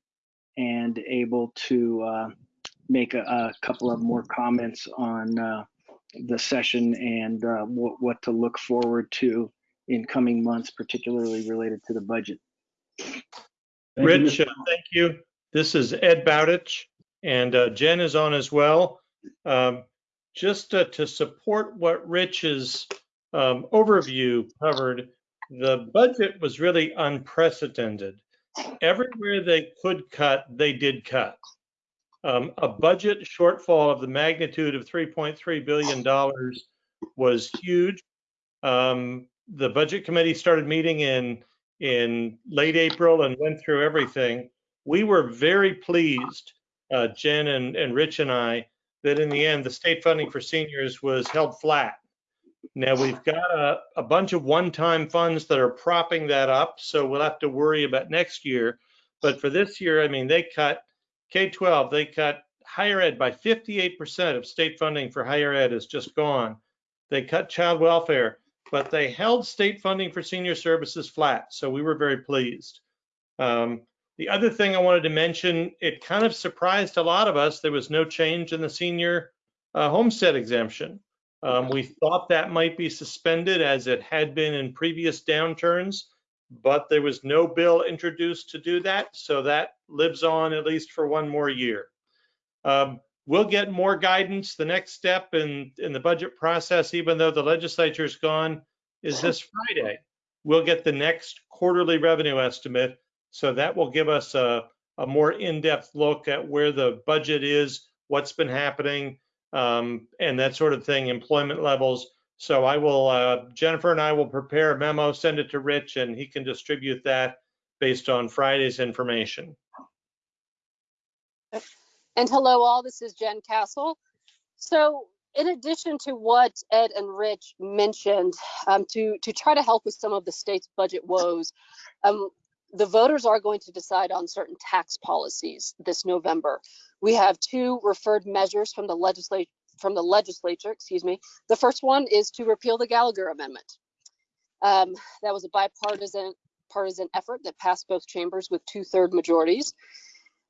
and able to uh, make a, a, couple of more comments on uh, the session and uh, what, what to look forward to in coming months, particularly related to the budget. Thank Rich, Mr. uh, thank you. This is Ed Bowditch, and uh, Jen is on as well. Um, Just uh, to support what Rich's um, overview covered, the budget was really unprecedented. Everywhere they could cut, they did cut. Um, A budget shortfall of the magnitude of $3.3 billion was huge. Um, The Budget Committee started meeting in in late April and went through everything. We were very pleased, uh, Jen and, and Rich and I, that in the end, the state funding for seniors was held flat. Now we've got a, a bunch of one-time funds that are propping that up, so we'll have to worry about next year. But for this year, I mean, they cut K-12, they cut higher ed by 58% of state funding for higher ed is just gone. They cut child welfare but they held state funding for senior services flat. So we were very pleased. Um, the other thing I wanted to mention, it kind of surprised a lot of us. There was no change in the senior uh, homestead exemption. Um, we thought that might be suspended as it had been in previous downturns, but there was no bill introduced to do that. So that lives on at least for one more year. Um, we'll get more guidance. The next step in, in the budget process, even though the legislature's gone, is this Friday. We'll get the next quarterly revenue estimate. So that will give us a, a more in-depth look at where the budget is, what's been happening, um, and that sort of thing, employment levels. So I will, uh, Jennifer and I will prepare a memo, send it to Rich, and he can distribute that based on Friday's information. And hello all, this is Jen Cassell. So in addition to what Ed and Rich mentioned, um, to, to try to help with some of the state's budget woes, um, the voters are going to decide on certain tax policies this November. We have two referred measures from the legislature from the legislature, excuse me. The first one is to repeal the Gallagher Amendment. Um, that was a bipartisan partisan effort that passed both chambers with two-third majorities.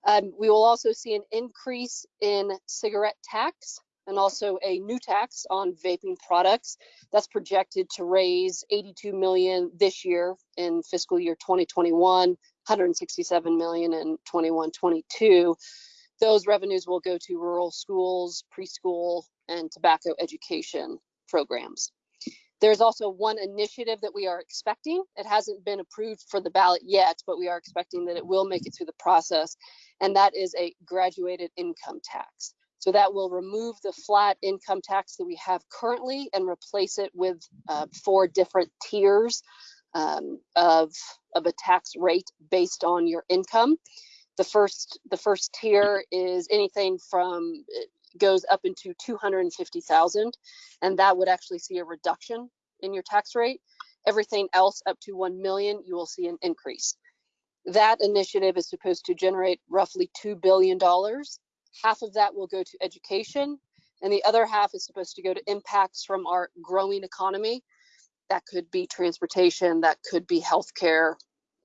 Um, we will also see an increase in cigarette tax and also a new tax on vaping products that's projected to raise 82 million this year in fiscal year 2021 167 million in 21-22 those revenues will go to rural schools preschool and tobacco education programs there's also one initiative that we are expecting. It hasn't been approved for the ballot yet, but we are expecting that it will make it through the process. And that is a graduated income tax. So that will remove the flat income tax that we have currently and replace it with uh, four different tiers um, of, of a tax rate based on your income. The first, the first tier is anything from goes up into 250,000 and that would actually see a reduction in your tax rate. Everything else up to 1 million, you will see an increase. That initiative is supposed to generate roughly $2 billion. Half of that will go to education and the other half is supposed to go to impacts from our growing economy. That could be transportation, that could be healthcare,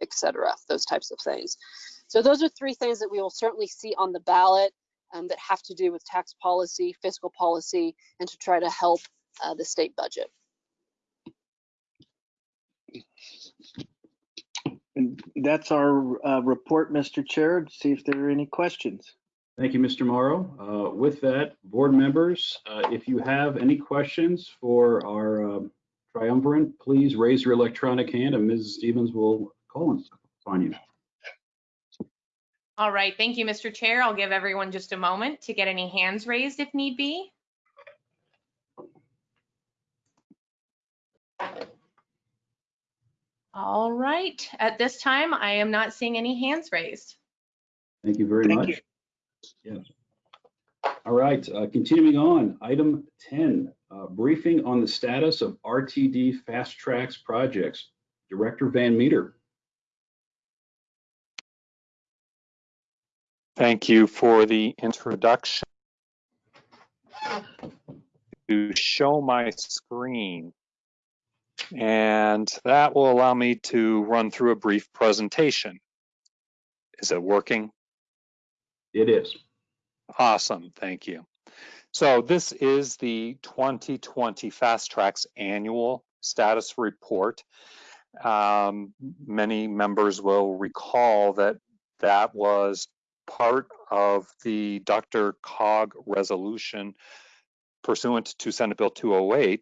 etc. those types of things. So those are three things that we will certainly see on the ballot um, that have to do with tax policy, fiscal policy, and to try to help uh, the state budget. And that's our uh, report, Mr. Chair. to See if there are any questions. Thank you, Mr. Mauro. Uh, with that, board members, uh, if you have any questions for our um, triumvirate, please raise your electronic hand and Ms. Stevens will call and find you. All right, thank you, Mr. Chair. I'll give everyone just a moment to get any hands raised if need be. All right, at this time, I am not seeing any hands raised. Thank you very Thank much. you. Yes. All right, uh, continuing on, item 10, uh, briefing on the status of RTD Fast Tracks projects. Director Van Meter. Thank you for the introduction. To show my screen. And that will allow me to run through a brief presentation. Is it working? It is. Awesome, thank you. So this is the 2020 Fast Tracks Annual Status Report. Um, many members will recall that that was part of the DRCOG resolution pursuant to Senate Bill 208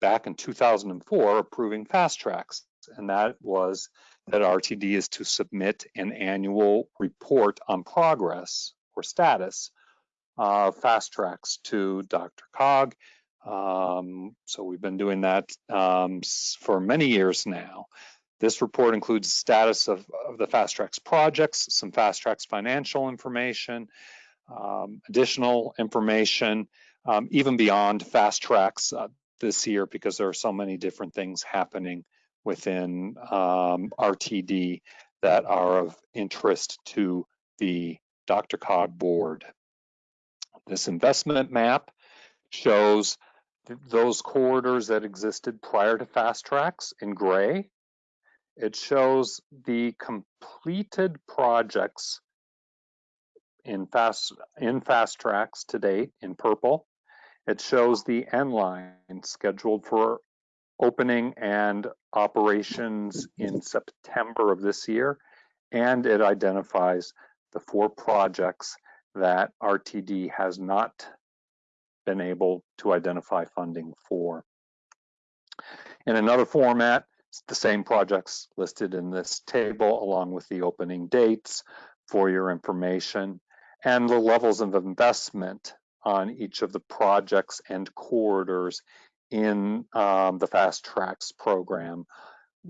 back in 2004 approving fast tracks. And that was that RTD is to submit an annual report on progress or status of fast tracks to DRCOG. Um, so we've been doing that um, for many years now. This report includes status of, of the Fast Tracks projects, some Fast Tracks financial information, um, additional information, um, even beyond Fast Tracks uh, this year because there are so many different things happening within um, RTD that are of interest to the DRCOG board. This investment map shows th those corridors that existed prior to Fast Tracks in gray it shows the completed projects in fast in fast tracks to date in purple. It shows the N Line scheduled for opening and operations in September of this year. And it identifies the four projects that RTD has not been able to identify funding for. In another format, the same projects listed in this table along with the opening dates for your information and the levels of investment on each of the projects and corridors in um, the Fast Tracks program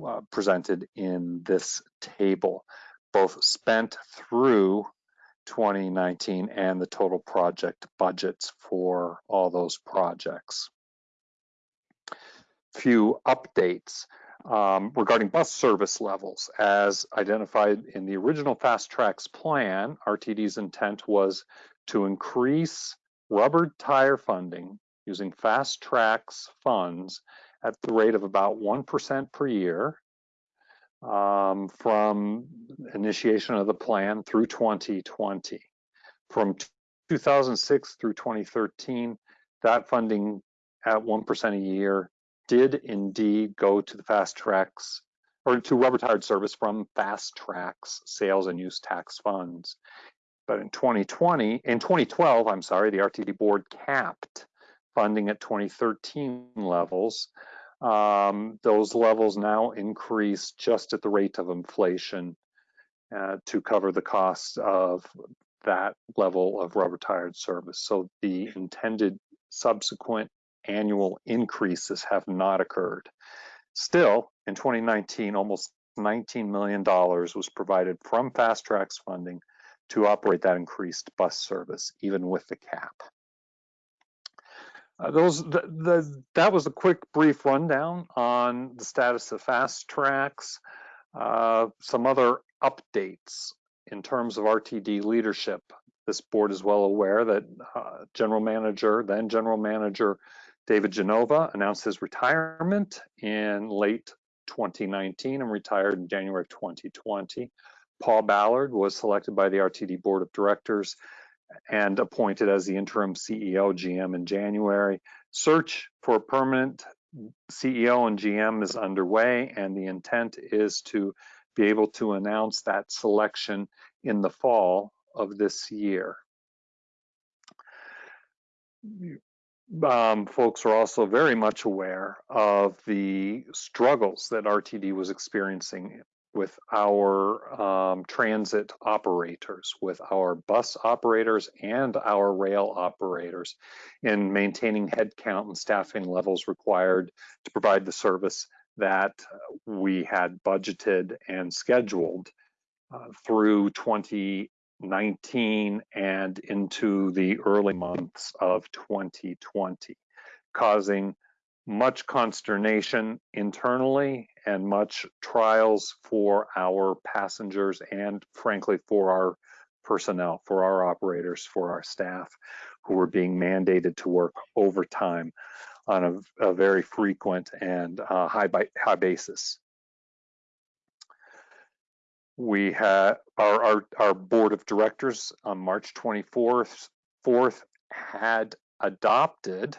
uh, presented in this table, both spent through 2019 and the total project budgets for all those projects. Few updates um, regarding bus service levels. As identified in the original Fast Tracks plan, RTD's intent was to increase rubber tire funding using Fast Tracks funds at the rate of about 1% per year um, from initiation of the plan through 2020. From 2006 through 2013, that funding at 1% a year did indeed go to the fast tracks or to rubber tired service from fast tracks sales and use tax funds. But in 2020, in 2012, I'm sorry, the RTD board capped funding at 2013 levels. Um, those levels now increase just at the rate of inflation uh, to cover the costs of that level of rubber tired service. So the intended subsequent annual increases have not occurred. Still, in 2019, almost $19 million was provided from Fast Tracks funding to operate that increased bus service, even with the cap. Uh, those the, the, that was a quick brief rundown on the status of fast tracks uh, some other updates in terms of rtd leadership this board is well aware that uh, general manager then general manager David Genova announced his retirement in late 2019 and retired in January of 2020. Paul Ballard was selected by the RTD Board of Directors and appointed as the interim CEO GM in January. Search for a permanent CEO and GM is underway, and the intent is to be able to announce that selection in the fall of this year um, folks are also very much aware of the struggles that RTD was experiencing with our um, transit operators, with our bus operators and our rail operators in maintaining headcount and staffing levels required to provide the service that we had budgeted and scheduled uh, through 2019 and into the early months of 2020, causing much consternation internally and much trials for our passengers and frankly for our personnel, for our operators, for our staff who were being mandated to work overtime on a, a very frequent and uh, high, high basis. We had our, our, our board of directors on March 24th 4th had adopted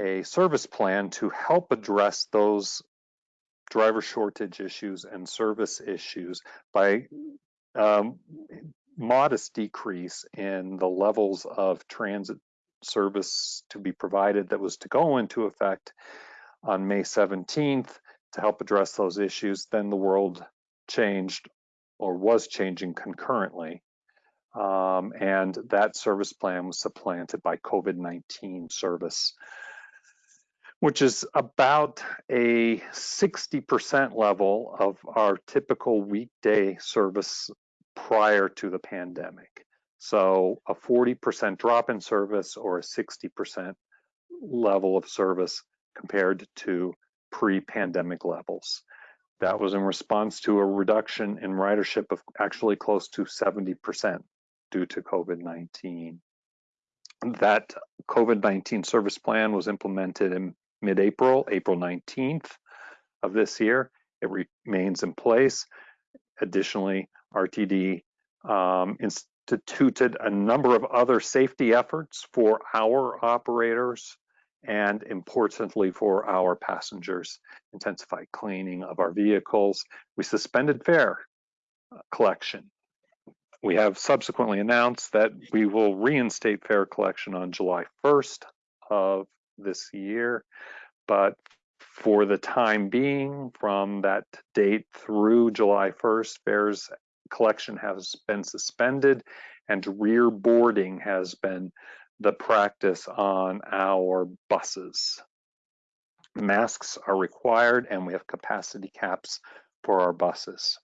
a service plan to help address those driver shortage issues and service issues by um, modest decrease in the levels of transit service to be provided that was to go into effect on May 17th to help address those issues. Then the world changed or was changing concurrently. Um, and that service plan was supplanted by COVID-19 service which is about a 60% level of our typical weekday service prior to the pandemic. So a 40% drop in service or a 60% level of service compared to pre-pandemic levels. That was in response to a reduction in ridership of actually close to 70% due to COVID-19. That COVID-19 service plan was implemented in mid-April, April 19th of this year. It remains in place. Additionally, RTD um, instituted a number of other safety efforts for our operators and importantly for our passengers, intensified cleaning of our vehicles. We suspended fare uh, collection. We have subsequently announced that we will reinstate fare collection on July 1st of this year, but for the time being, from that date through July 1st, fares collection has been suspended and rear boarding has been the practice on our buses. Masks are required and we have capacity caps for our buses.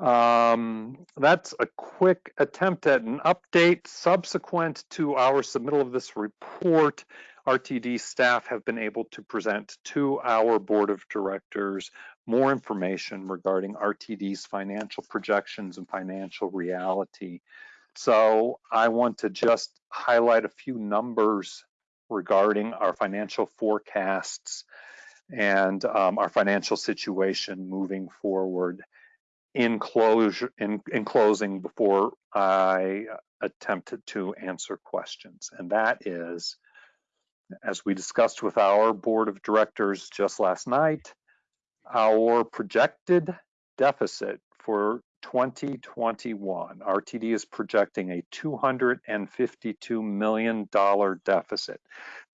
Um, that's a quick attempt at an update. Subsequent to our submittal of this report, RTD staff have been able to present to our board of directors more information regarding RTD's financial projections and financial reality. So I want to just highlight a few numbers regarding our financial forecasts and um, our financial situation moving forward in closure in, in closing before I attempt to answer questions. And that is, as we discussed with our board of directors just last night, our projected deficit for 2021, RTD is projecting a $252 million deficit.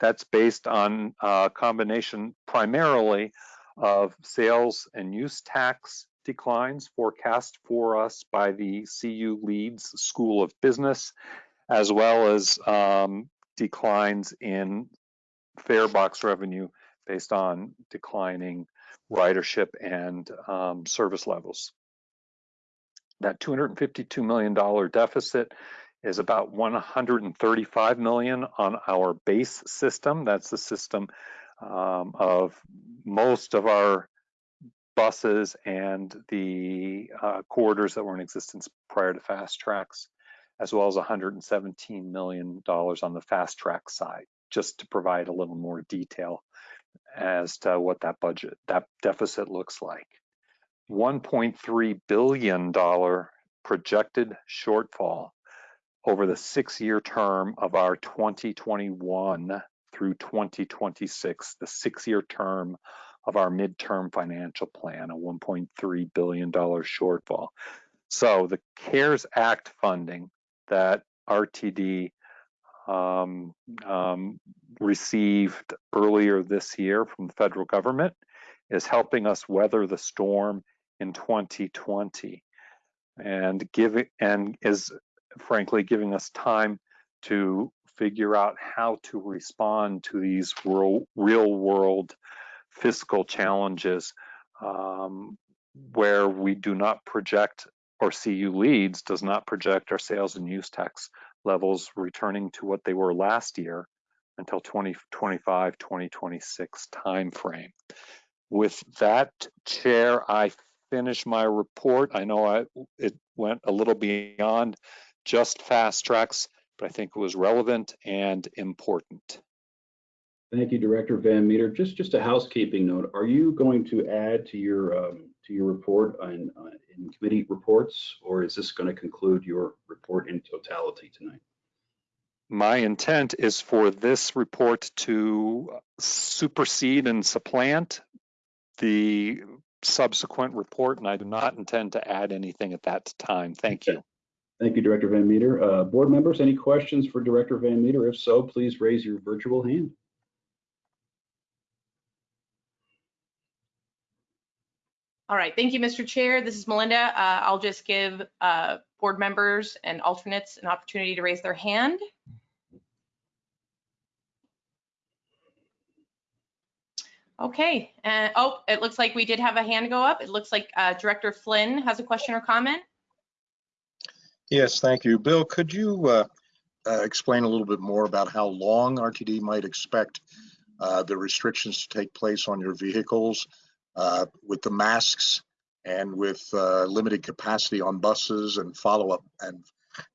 That's based on a combination primarily of sales and use tax declines forecast for us by the CU Leeds School of Business, as well as um, declines in fare box revenue based on declining ridership and um, service levels. That $252 million deficit is about 135 million on our base system. That's the system um, of most of our buses and the uh, corridors that were in existence prior to fast tracks, as well as $117 million on the fast track side, just to provide a little more detail as to what that budget, that deficit looks like. $1.3 billion projected shortfall over the six-year term of our 2021 through 2026, the six-year term of our midterm financial plan, a $1.3 billion shortfall. So the CARES Act funding that RTD um, um, received earlier this year from the federal government is helping us weather the storm in 2020 and giving and is frankly giving us time to figure out how to respond to these real, real world fiscal challenges um, where we do not project or CU Leeds does not project our sales and use tax levels returning to what they were last year until 2025, 2026 timeframe. With that, Chair, I finish my report. I know I, it went a little beyond just fast tracks, but I think it was relevant and important. Thank you, Director Van Meter. Just just a housekeeping note. Are you going to add to your um, to your report on, uh, in committee reports, or is this going to conclude your report in totality tonight? My intent is for this report to supersede and supplant the subsequent report, and I do not intend to add anything at that time. Thank you. Thank you, Director Van Meter. Uh, board members, any questions for Director Van Meter? If so, please raise your virtual hand. All right, thank you, Mr. Chair. This is Melinda. Uh, I'll just give uh, board members and alternates an opportunity to raise their hand. Okay, and oh, it looks like we did have a hand go up. It looks like uh, Director Flynn has a question or comment. Yes, thank you. Bill, could you uh, uh, explain a little bit more about how long RTD might expect uh, the restrictions to take place on your vehicles uh, with the masks and with uh, limited capacity on buses and follow-up and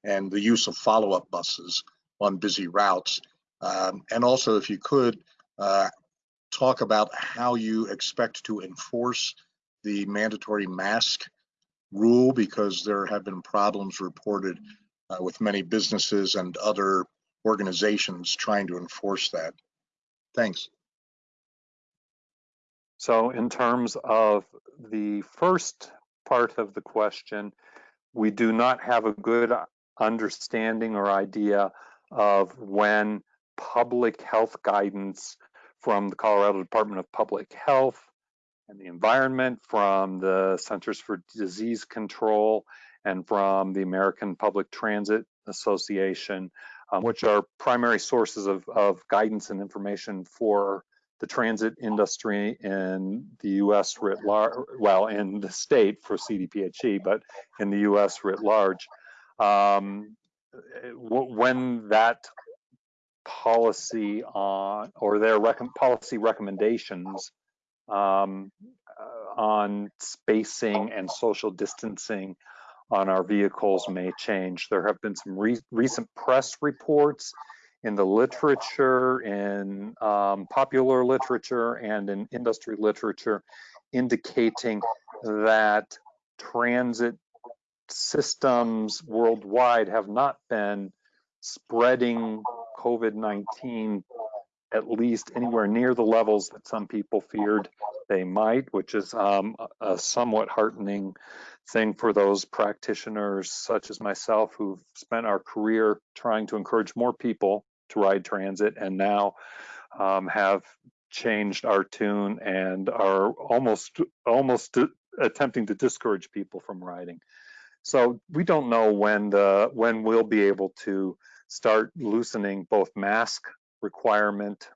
and the use of follow-up buses on busy routes? Um, and also, if you could, uh, talk about how you expect to enforce the mandatory mask rule because there have been problems reported uh, with many businesses and other organizations trying to enforce that. Thanks. So in terms of the first part of the question, we do not have a good understanding or idea of when public health guidance from the Colorado Department of Public Health and the environment, from the Centers for Disease Control, and from the American Public Transit Association, um, which are primary sources of, of guidance and information for the transit industry in the U.S. writ large, well, in the state for CDPHE, but in the U.S. writ large. Um, when that policy on or their rec policy recommendations um, uh, on spacing and social distancing on our vehicles may change. There have been some re recent press reports in the literature, in um, popular literature, and in industry literature indicating that transit systems worldwide have not been spreading COVID-19 at least anywhere near the levels that some people feared they might, which is um, a somewhat heartening thing for those practitioners such as myself who've spent our career trying to encourage more people to ride transit and now um, have changed our tune and are almost almost attempting to discourage people from riding. So we don't know when the when we'll be able to start loosening both mask requirement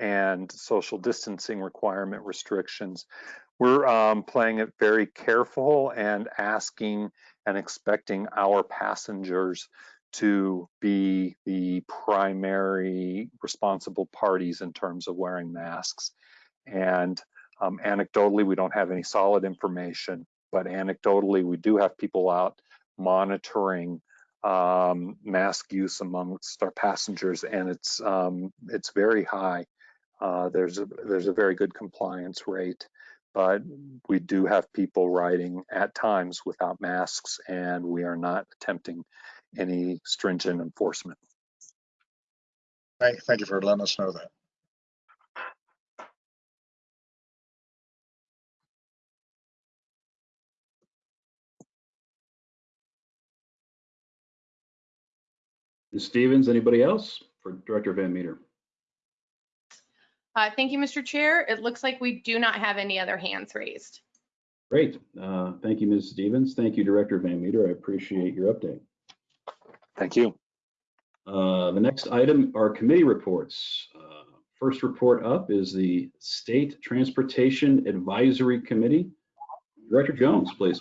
and social distancing requirement restrictions. We're um, playing it very careful and asking and expecting our passengers to be the primary responsible parties in terms of wearing masks. And um, anecdotally, we don't have any solid information, but anecdotally, we do have people out monitoring um, mask use amongst our passengers, and it's um, it's very high. Uh, there's a there's a very good compliance rate, but we do have people riding at times without masks, and we are not attempting any stringent enforcement. Thank, thank you for letting us know that. Ms. Stevens, anybody else for Director Van Meter? Uh, Thank you, Mr. Chair. It looks like we do not have any other hands raised. Great. Uh, Thank you, Ms. Stevens. Thank you, Director Van Meter. I appreciate your update. Thank you. Uh, The next item are committee reports. Uh, First report up is the State Transportation Advisory Committee. Director Jones, please.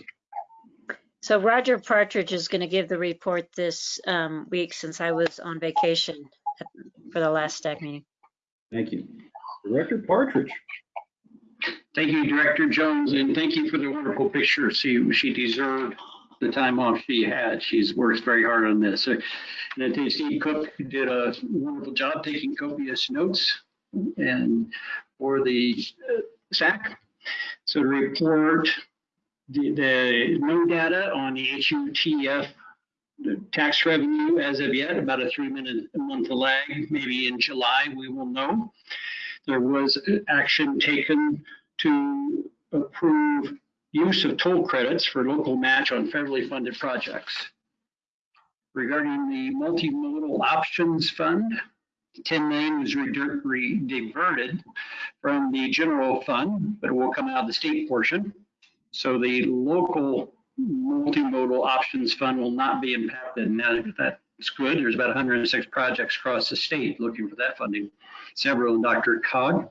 So Roger Partridge is going to give the report this um, week since I was on vacation for the last staff meeting. Thank you. Director Partridge. Thank you, Director Jones, and thank you for the wonderful picture. She, she deserved the time off she had. She's worked very hard on this. And I think Steve Cook did a wonderful job taking copious notes and for the uh, STAC. So the report, the, the no data on the HUTF tax revenue as of yet, about a three minute a month lag. Maybe in July we will know. There was action taken to approve use of toll credits for local match on federally funded projects. Regarding the multimodal options fund, 10 million was diverted from the general fund, but it will come out of the state portion. So the local multimodal options fund will not be impacted. Now that's good. There's about 106 projects across the state looking for that funding. Several in Dr. Cog.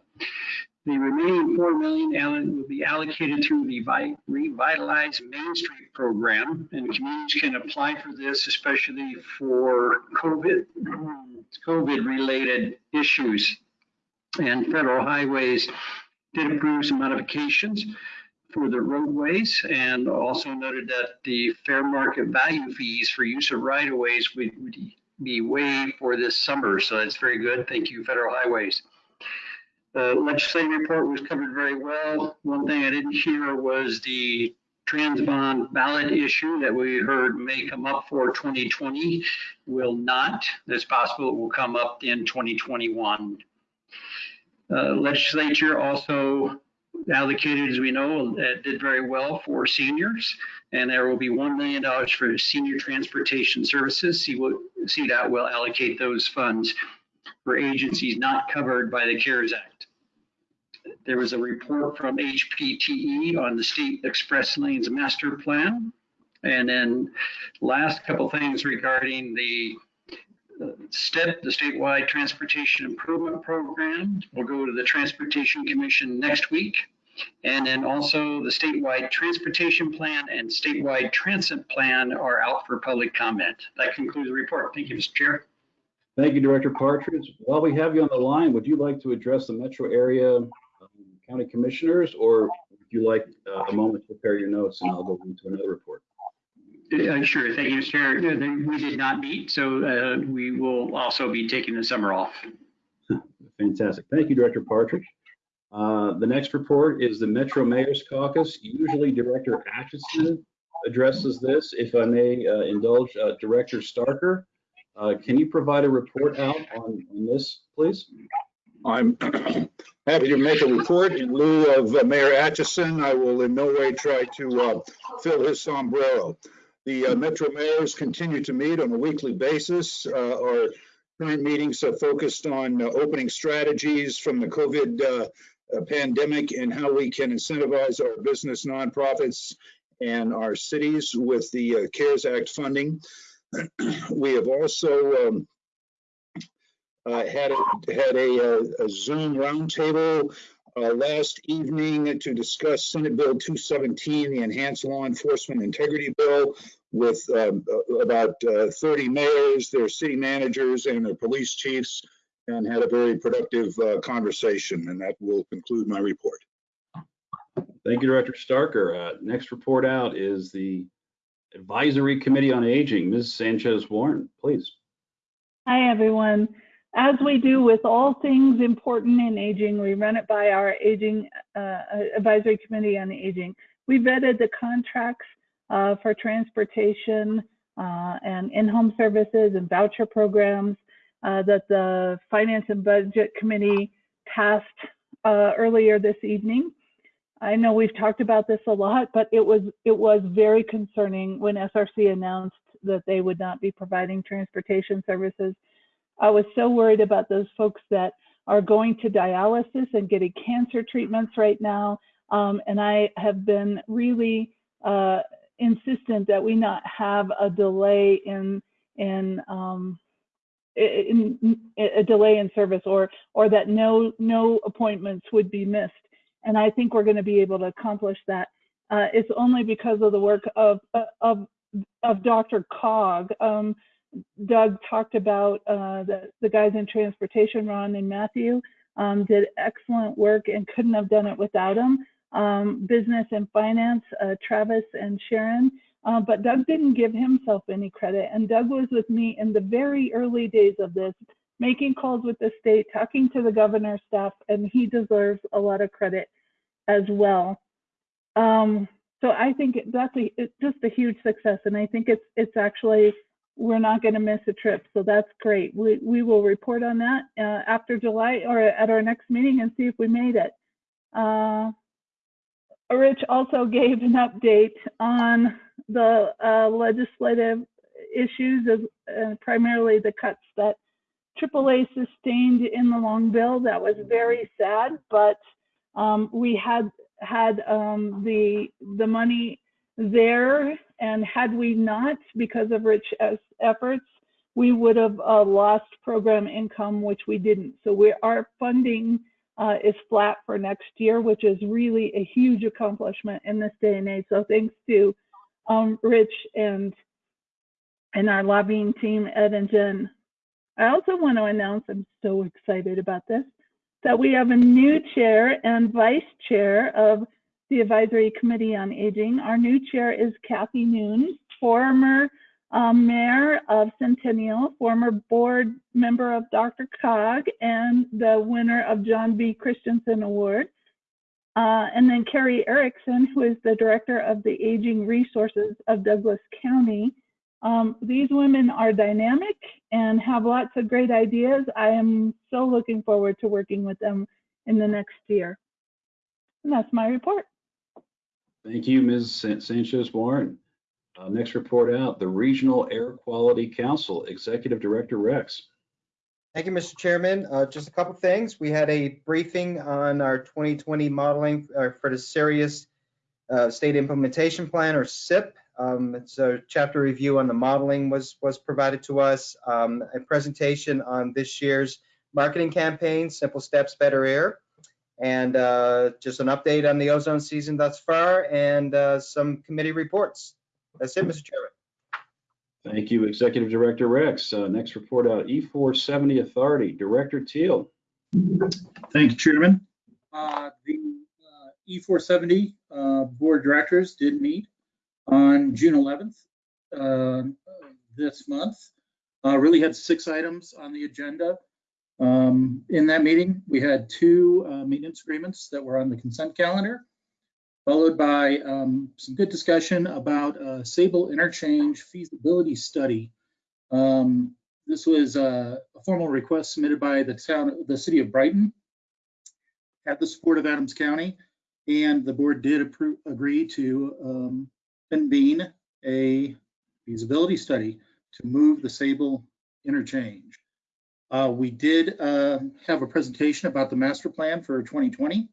The remaining 4 million will be allocated through the Vi- Revitalize Main Street program, and communities can apply for this, especially for COVID, COVID-related issues. And federal highways did approve some modifications for the roadways and also noted that the fair market value fees for use of right-of-ways would be waived for this summer. So that's very good. Thank you, Federal Highways. The legislative report was covered very well. One thing I didn't hear was the trans bond ballot issue that we heard may come up for 2020 will not. It's possible it will come up in 2021. Uh, Legislature also allocated, as we know, uh, did very well for seniors. And there will be $1 million for senior transportation services. See what CDOT will allocate those funds for agencies not covered by the CARES Act. There was a report from HPTE on the State Express Lanes Master Plan. And then last couple things regarding the STIP, the Statewide Transportation Improvement Program. We'll go to the Transportation Commission next week. And then also the statewide transportation plan and statewide transit plan are out for public comment. That concludes the report. Thank you, Mr. Chair. Thank you, Director Partridge. While we have you on the line, would you like to address the metro area um, county commissioners, or would you like uh, a moment to prepare your notes and I'll go into another report? Uh, Sure, thank you, Mr. Chair. They- We did not meet, so uh, we will also be taking the summer off. Fantastic. Thank you, Director Partridge. Uh, The next report is the Metro Mayor's Caucus. Usually Director Atchison addresses this. If I may uh, indulge uh, Director Starker, uh, can you provide a report out on on this, please? I'm happy to make a report in lieu of uh, Mayor Atchison. I will in no way try to uh, fill his sombrero. The uh, Metro mayors continue to meet on a weekly basis. Uh, Our current meetings are focused on uh, opening strategies from the COVID uh, uh, pandemic and how we can incentivize our business nonprofits and our cities with the uh, CARES Act funding. We have also um, had a, had a, a Zoom roundtable uh, last evening to discuss Senate Bill 217, the Enhanced Law Enforcement Integrity Bill, with um, uh, about uh, 30 mayors, their city managers, and their police chiefs, and had a very productive uh, conversation. And that will conclude my report. Thank you, Director Starker. Uh, Next report out is the Advisory Committee on Aging. Ms. Sanchez Warren, please. Hi, everyone. As we do with all things important in aging, we run it by our Aging uh, Advisory Committee on Aging. We vetted the contracts uh, for transportation uh, and in-home services and voucher programs uh, that the Finance and Budget Committee passed uh, earlier this evening. I know we've talked about this a lot, but it was it was very concerning when SRC announced that they would not be providing transportation services. I was so worried about those folks that are going to dialysis and getting cancer treatments right now. Um, and I have been really uh, insistent that we not have a delay in in, um, in, a delay in service or or that no no appointments would be missed. And I think we're going to be able to accomplish that. Uh, it's only because of the work of of of DRCOG. Um, Doug talked about uh, the, the guys in transportation, Ron and Matthew, um, did excellent work and couldn't have done it without them. Um, business and finance, uh, Travis and Sharon. Uh, but Doug didn't give himself any credit. And Doug was with me in the very early days of this, making calls with the state, talking to the governor's staff, and he deserves a lot of credit as well. Um, so I think that's a, just a huge success. And I think it's, it's actually we're not going to miss a trip. So that's great. We, we will report on that uh, after July or at our next meeting and see if we made it. Uh, Rich also gave an update on the uh, legislative issues, of, uh, primarily the cuts that AAA sustained in the long bill. That was very sad, but um, we had had um, the the money there and had we not, because of Rich efforts, we would have uh, lost program income, which we didn't. So we, our funding uh, is flat for next year, which is really a huge accomplishment in this day and age. So thanks to um, Rich and and our lobbying team, Ed and Jen. I also want to announce, I'm so excited about this, that we have a new chair and vice chair of the Advisory Committee on Aging. Our new chair is Cathy Noon, former um, mayor of Centennial, former board member of DRCOG, and the winner of John V. Christensen Award. Uh, and then Carrie Erickson, who is the director of the Aging Resources of Douglas County. Um, these women are dynamic and have lots of great ideas. I am so looking forward to working with them in the next year. And that's my report. Thank you, Ms. Sanchez Warren. Uh, next report out, the Regional Air Quality Council, Executive Director Rex. Thank you, Mr. Chairman. Uh, just a couple things. We had a briefing on our 2020 modeling uh, for the Serious uh, State Implementation Plan, or SIP. Um, it's a chapter review on the modeling was was provided to us. Um, a presentation on this year's marketing campaign, Simple Steps, Better Air and uh, just an update on the ozone season thus far and uh, some committee reports. That's it, Mr. Chairman. Thank you, Executive Director Rex. Uh, next report out, E470 Authority, Director Teal. Thank you, Chairman. Uh, the uh, E470 uh, Board of Directors did meet on June 11th this month. really had six items on the agenda. Um, in that meeting, we had two uh, maintenance agreements that were on the consent calendar, followed by um, some good discussion about a Sable interchange feasibility study. Um, this was a, a, formal request submitted by the town, the city of Brighton, at the support of Adams County, and the board did approve, agree to um, convene a feasibility study to move the Sable interchange. Uh, we did uh, have a presentation about the master plan for 2020.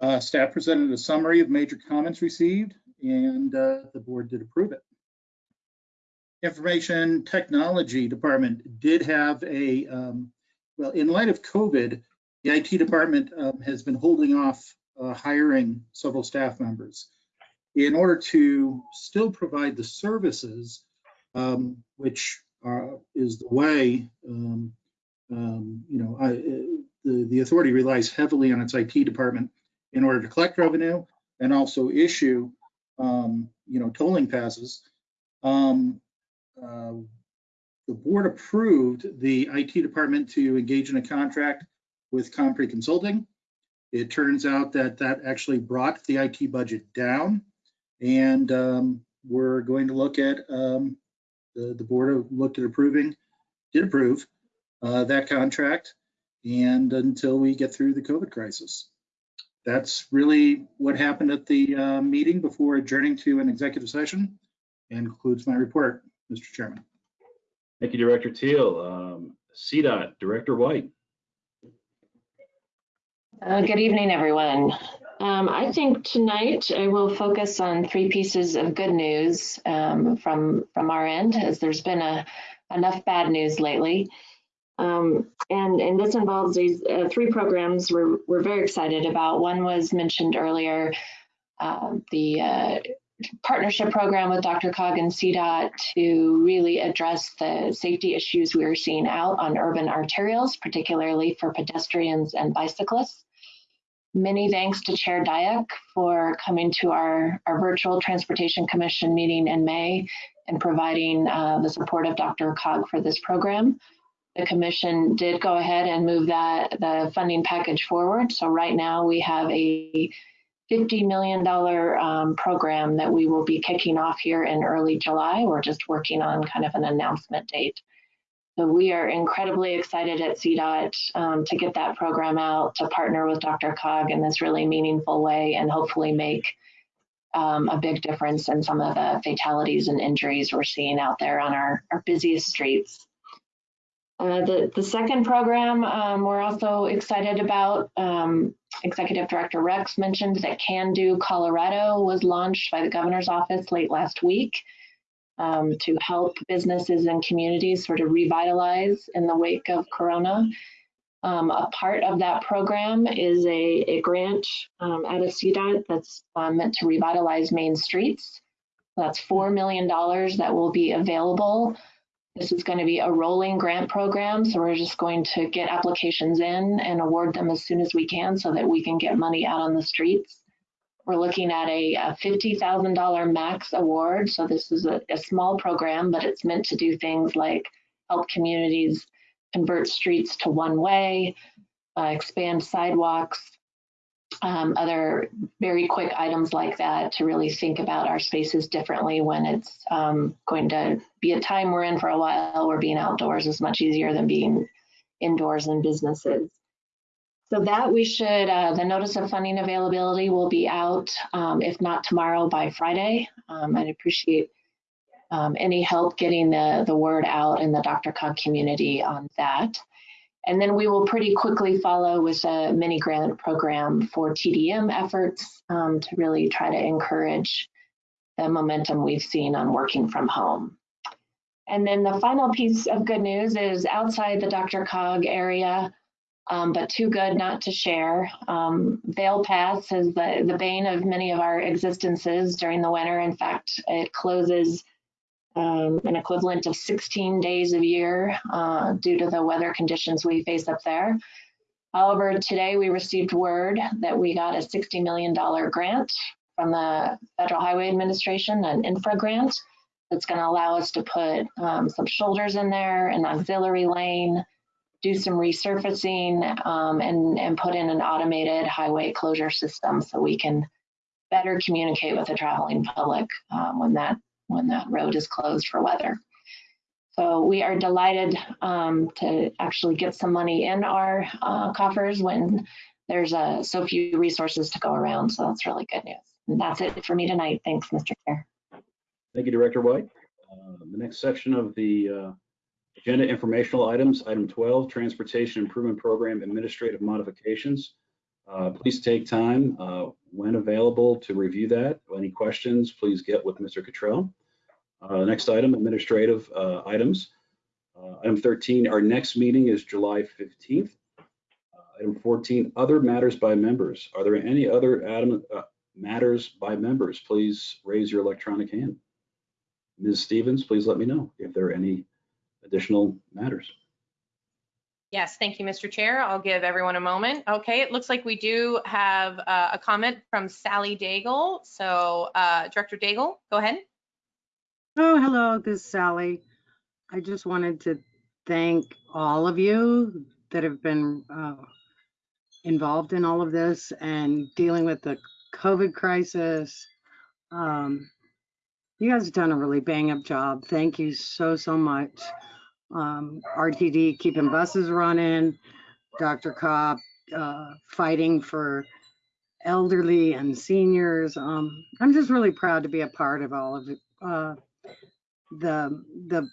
Uh, staff presented a summary of major comments received and uh, the board did approve it. Information Technology Department did have a, um, well, in light of COVID, the IT department um, has been holding off uh, hiring several staff members in order to still provide the services, um, which are, is the way um, um, you know, I, the, the authority relies heavily on its IT department in order to collect revenue and also issue, um, you know, tolling passes. Um, uh, the board approved the IT department to engage in a contract with Compre Consulting. It turns out that that actually brought the IT budget down, and um, we're going to look at um, the the board looked at approving, did approve uh, that contract and until we get through the COVID crisis. That's really what happened at the uh, meeting before adjourning to an executive session and concludes my report. Mr. Chairman. Thank you, Director Teal. Um, CDOT, Director White. Uh, Good evening, everyone. Um, I think tonight I will focus on three pieces of good news um, from from our end, as there's been a, enough bad news lately. Um, and, and this involves these uh, three programs we're, we're very excited about. One was mentioned earlier, uh, the uh, partnership program with DRCOG and CDOT to really address the safety issues we are seeing out on urban arterials, particularly for pedestrians and bicyclists. Many thanks to Chair Diak for coming to our, our virtual Transportation Commission meeting in May and providing uh, the support of DRCOG for this program. The commission did go ahead and move that the funding package forward. So right now we have a $50 million um, program that we will be kicking off here in early July. We're just working on kind of an announcement date. So we are incredibly excited at CDOT um, to get that program out, to partner with DRCOG in this really meaningful way and hopefully make um, a big difference in some of the fatalities and injuries we're seeing out there on our, our busiest streets. Uh, the, the second program um, we're also excited about, um, Executive Director Rex mentioned that Can Do Colorado was launched by the governor's office late last week um, to help businesses and communities sort of revitalize in the wake of Corona. Um, a part of that program is a, a grant um, out of CDOT that's uh, meant to revitalize main streets. That's $4 million that will be available this is going to be a rolling grant program, so we're just going to get applications in and award them as soon as we can so that we can get money out on the streets. We're looking at a, a $50,000 max award, so this is a, a small program, but it's meant to do things like help communities convert streets to one way, uh, expand sidewalks, um, other very quick items like that to really think about our spaces differently when it's um, going to be a time we're in for a while where being outdoors is much easier than being indoors in businesses. So that we should, uh, the notice of funding availability will be out, um, if not tomorrow, by Friday. Um, I'd appreciate um, any help getting the, the word out in the DRCOG community on that. And then we will pretty quickly follow with a mini grant program for TDM efforts um, to really try to encourage the momentum we've seen on working from home. And then the final piece of good news is outside the DRCOG area, um, but too good not to share. Um, Vail Pass is the, the bane of many of our existences during the winter. In fact, it closes um, an equivalent of 16 days a year uh, due to the weather conditions we face up there. However, today we received word that we got a $60 million grant from the Federal Highway Administration, an infra grant that's going to allow us to put um, some shoulders in there, an auxiliary lane, do some resurfacing, um, and, and put in an automated highway closure system so we can better communicate with the traveling public um, when that when that road is closed for weather. So we are delighted um, to actually get some money in our uh, coffers when there's uh, so few resources to go around. So that's really good news. And that's it for me tonight. Thanks, Mr. Chair. Thank you, Director White. Uh, the next section of the uh, agenda informational items, item 12, Transportation Improvement Program Administrative Modifications. Uh, please take time uh, when available to review that. Any questions, please get with Mr. Cottrell. Uh, next item, administrative uh, items. Uh, item 13, our next meeting is July 15th. Uh, item 14, other matters by members. Are there any other item, matters by members? Please raise your electronic hand. Ms. Stevens, please let me know if there are any additional matters. Yes, thank you, Mr. Chair. I'll give everyone a moment. Okay, it looks like we do have uh, a comment from Sally Daigle. So uh, Director Daigle, go ahead. Oh, hello, this is Sally. I just wanted to thank all of you that have been uh, involved in all of this and dealing with the COVID crisis. Um, you guys have done a really bang up job. Thank you so, so much um, RTD keeping buses running, DRCOG uh, fighting for elderly and seniors. Um, I'm just really proud to be a part of all of. Uh, the, the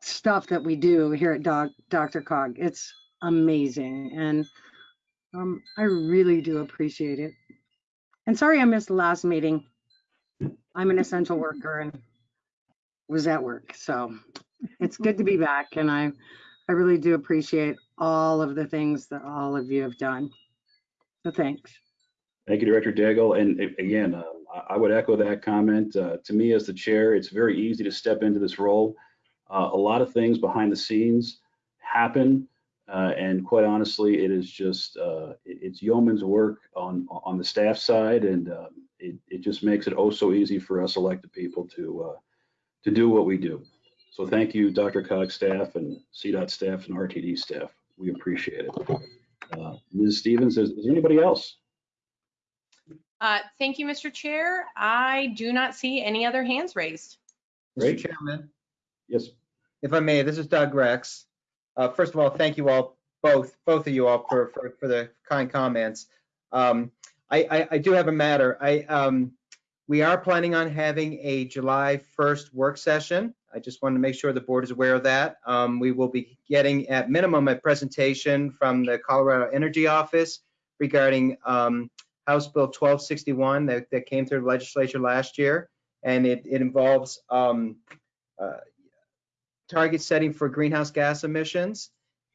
stuff that we do here at Doc, DRCOG. It's amazing. And um, I really do appreciate it. And sorry I missed the last meeting. I'm an essential worker and was at work. So it's good to be back. And I, I really do appreciate all of the things that all of you have done. So thanks. Thank you, Director Daigle. And again, uh, I- would echo that comment. Uh, To me, as the chair, it's very easy to step into this role. Uh, A lot of things behind the scenes happen. uh, And quite honestly, it is just, uh, it's yeoman's work on, on the staff side. And um, it, it just makes it oh so easy for us elected people to, uh, to do what we do. So thank you, DRCOG staff and CDOT staff and RTD staff. We appreciate it. Uh, Ms. Stevens, is is there anybody else? Uh, Thank you, Mr. Chair. I do not see any other hands raised. Mr. Great. Chairman, Yes. if I may, this is Doug Rex. Uh, First of all, thank you all, both, both of you all for, for, for the kind comments. Um, I, I, I do have a matter. I, um, we are planning on having a July 1st work session. I just wanted to make sure the board is aware of that. Um, We will be getting at minimum a presentation from the Colorado Energy Office regarding um, House Bill 1261 that, that came through the legislature last year. And it, it involves um, uh, target setting for greenhouse gas emissions.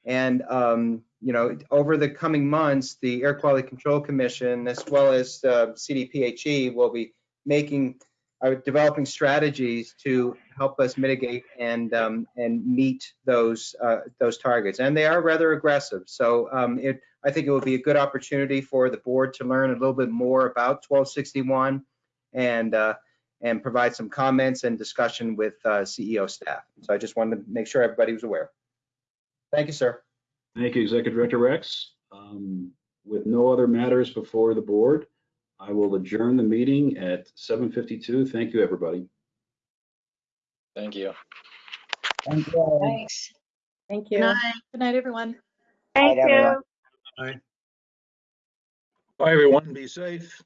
And, um, you know, over the coming months, the Air Quality Control Commission, as well as uh, CDPHE, will be making, uh, developing strategies to help us mitigate and, um, and meet those, uh, those targets. And they are rather aggressive. So um, it, I think it will be a good opportunity for the board to learn a little bit more about 1261 and, uh, and provide some comments and discussion with uh, CEO staff. So I just wanted to make sure everybody was aware. Thank you, sir. Thank you, Executive Director Rex. Um, With no other matters before the board, I will adjourn the meeting at 7:52. Thank you, everybody. Thank you. Thanks. Thank Good you. night. Good night, everyone. Thank you. Bye, everyone. Be safe.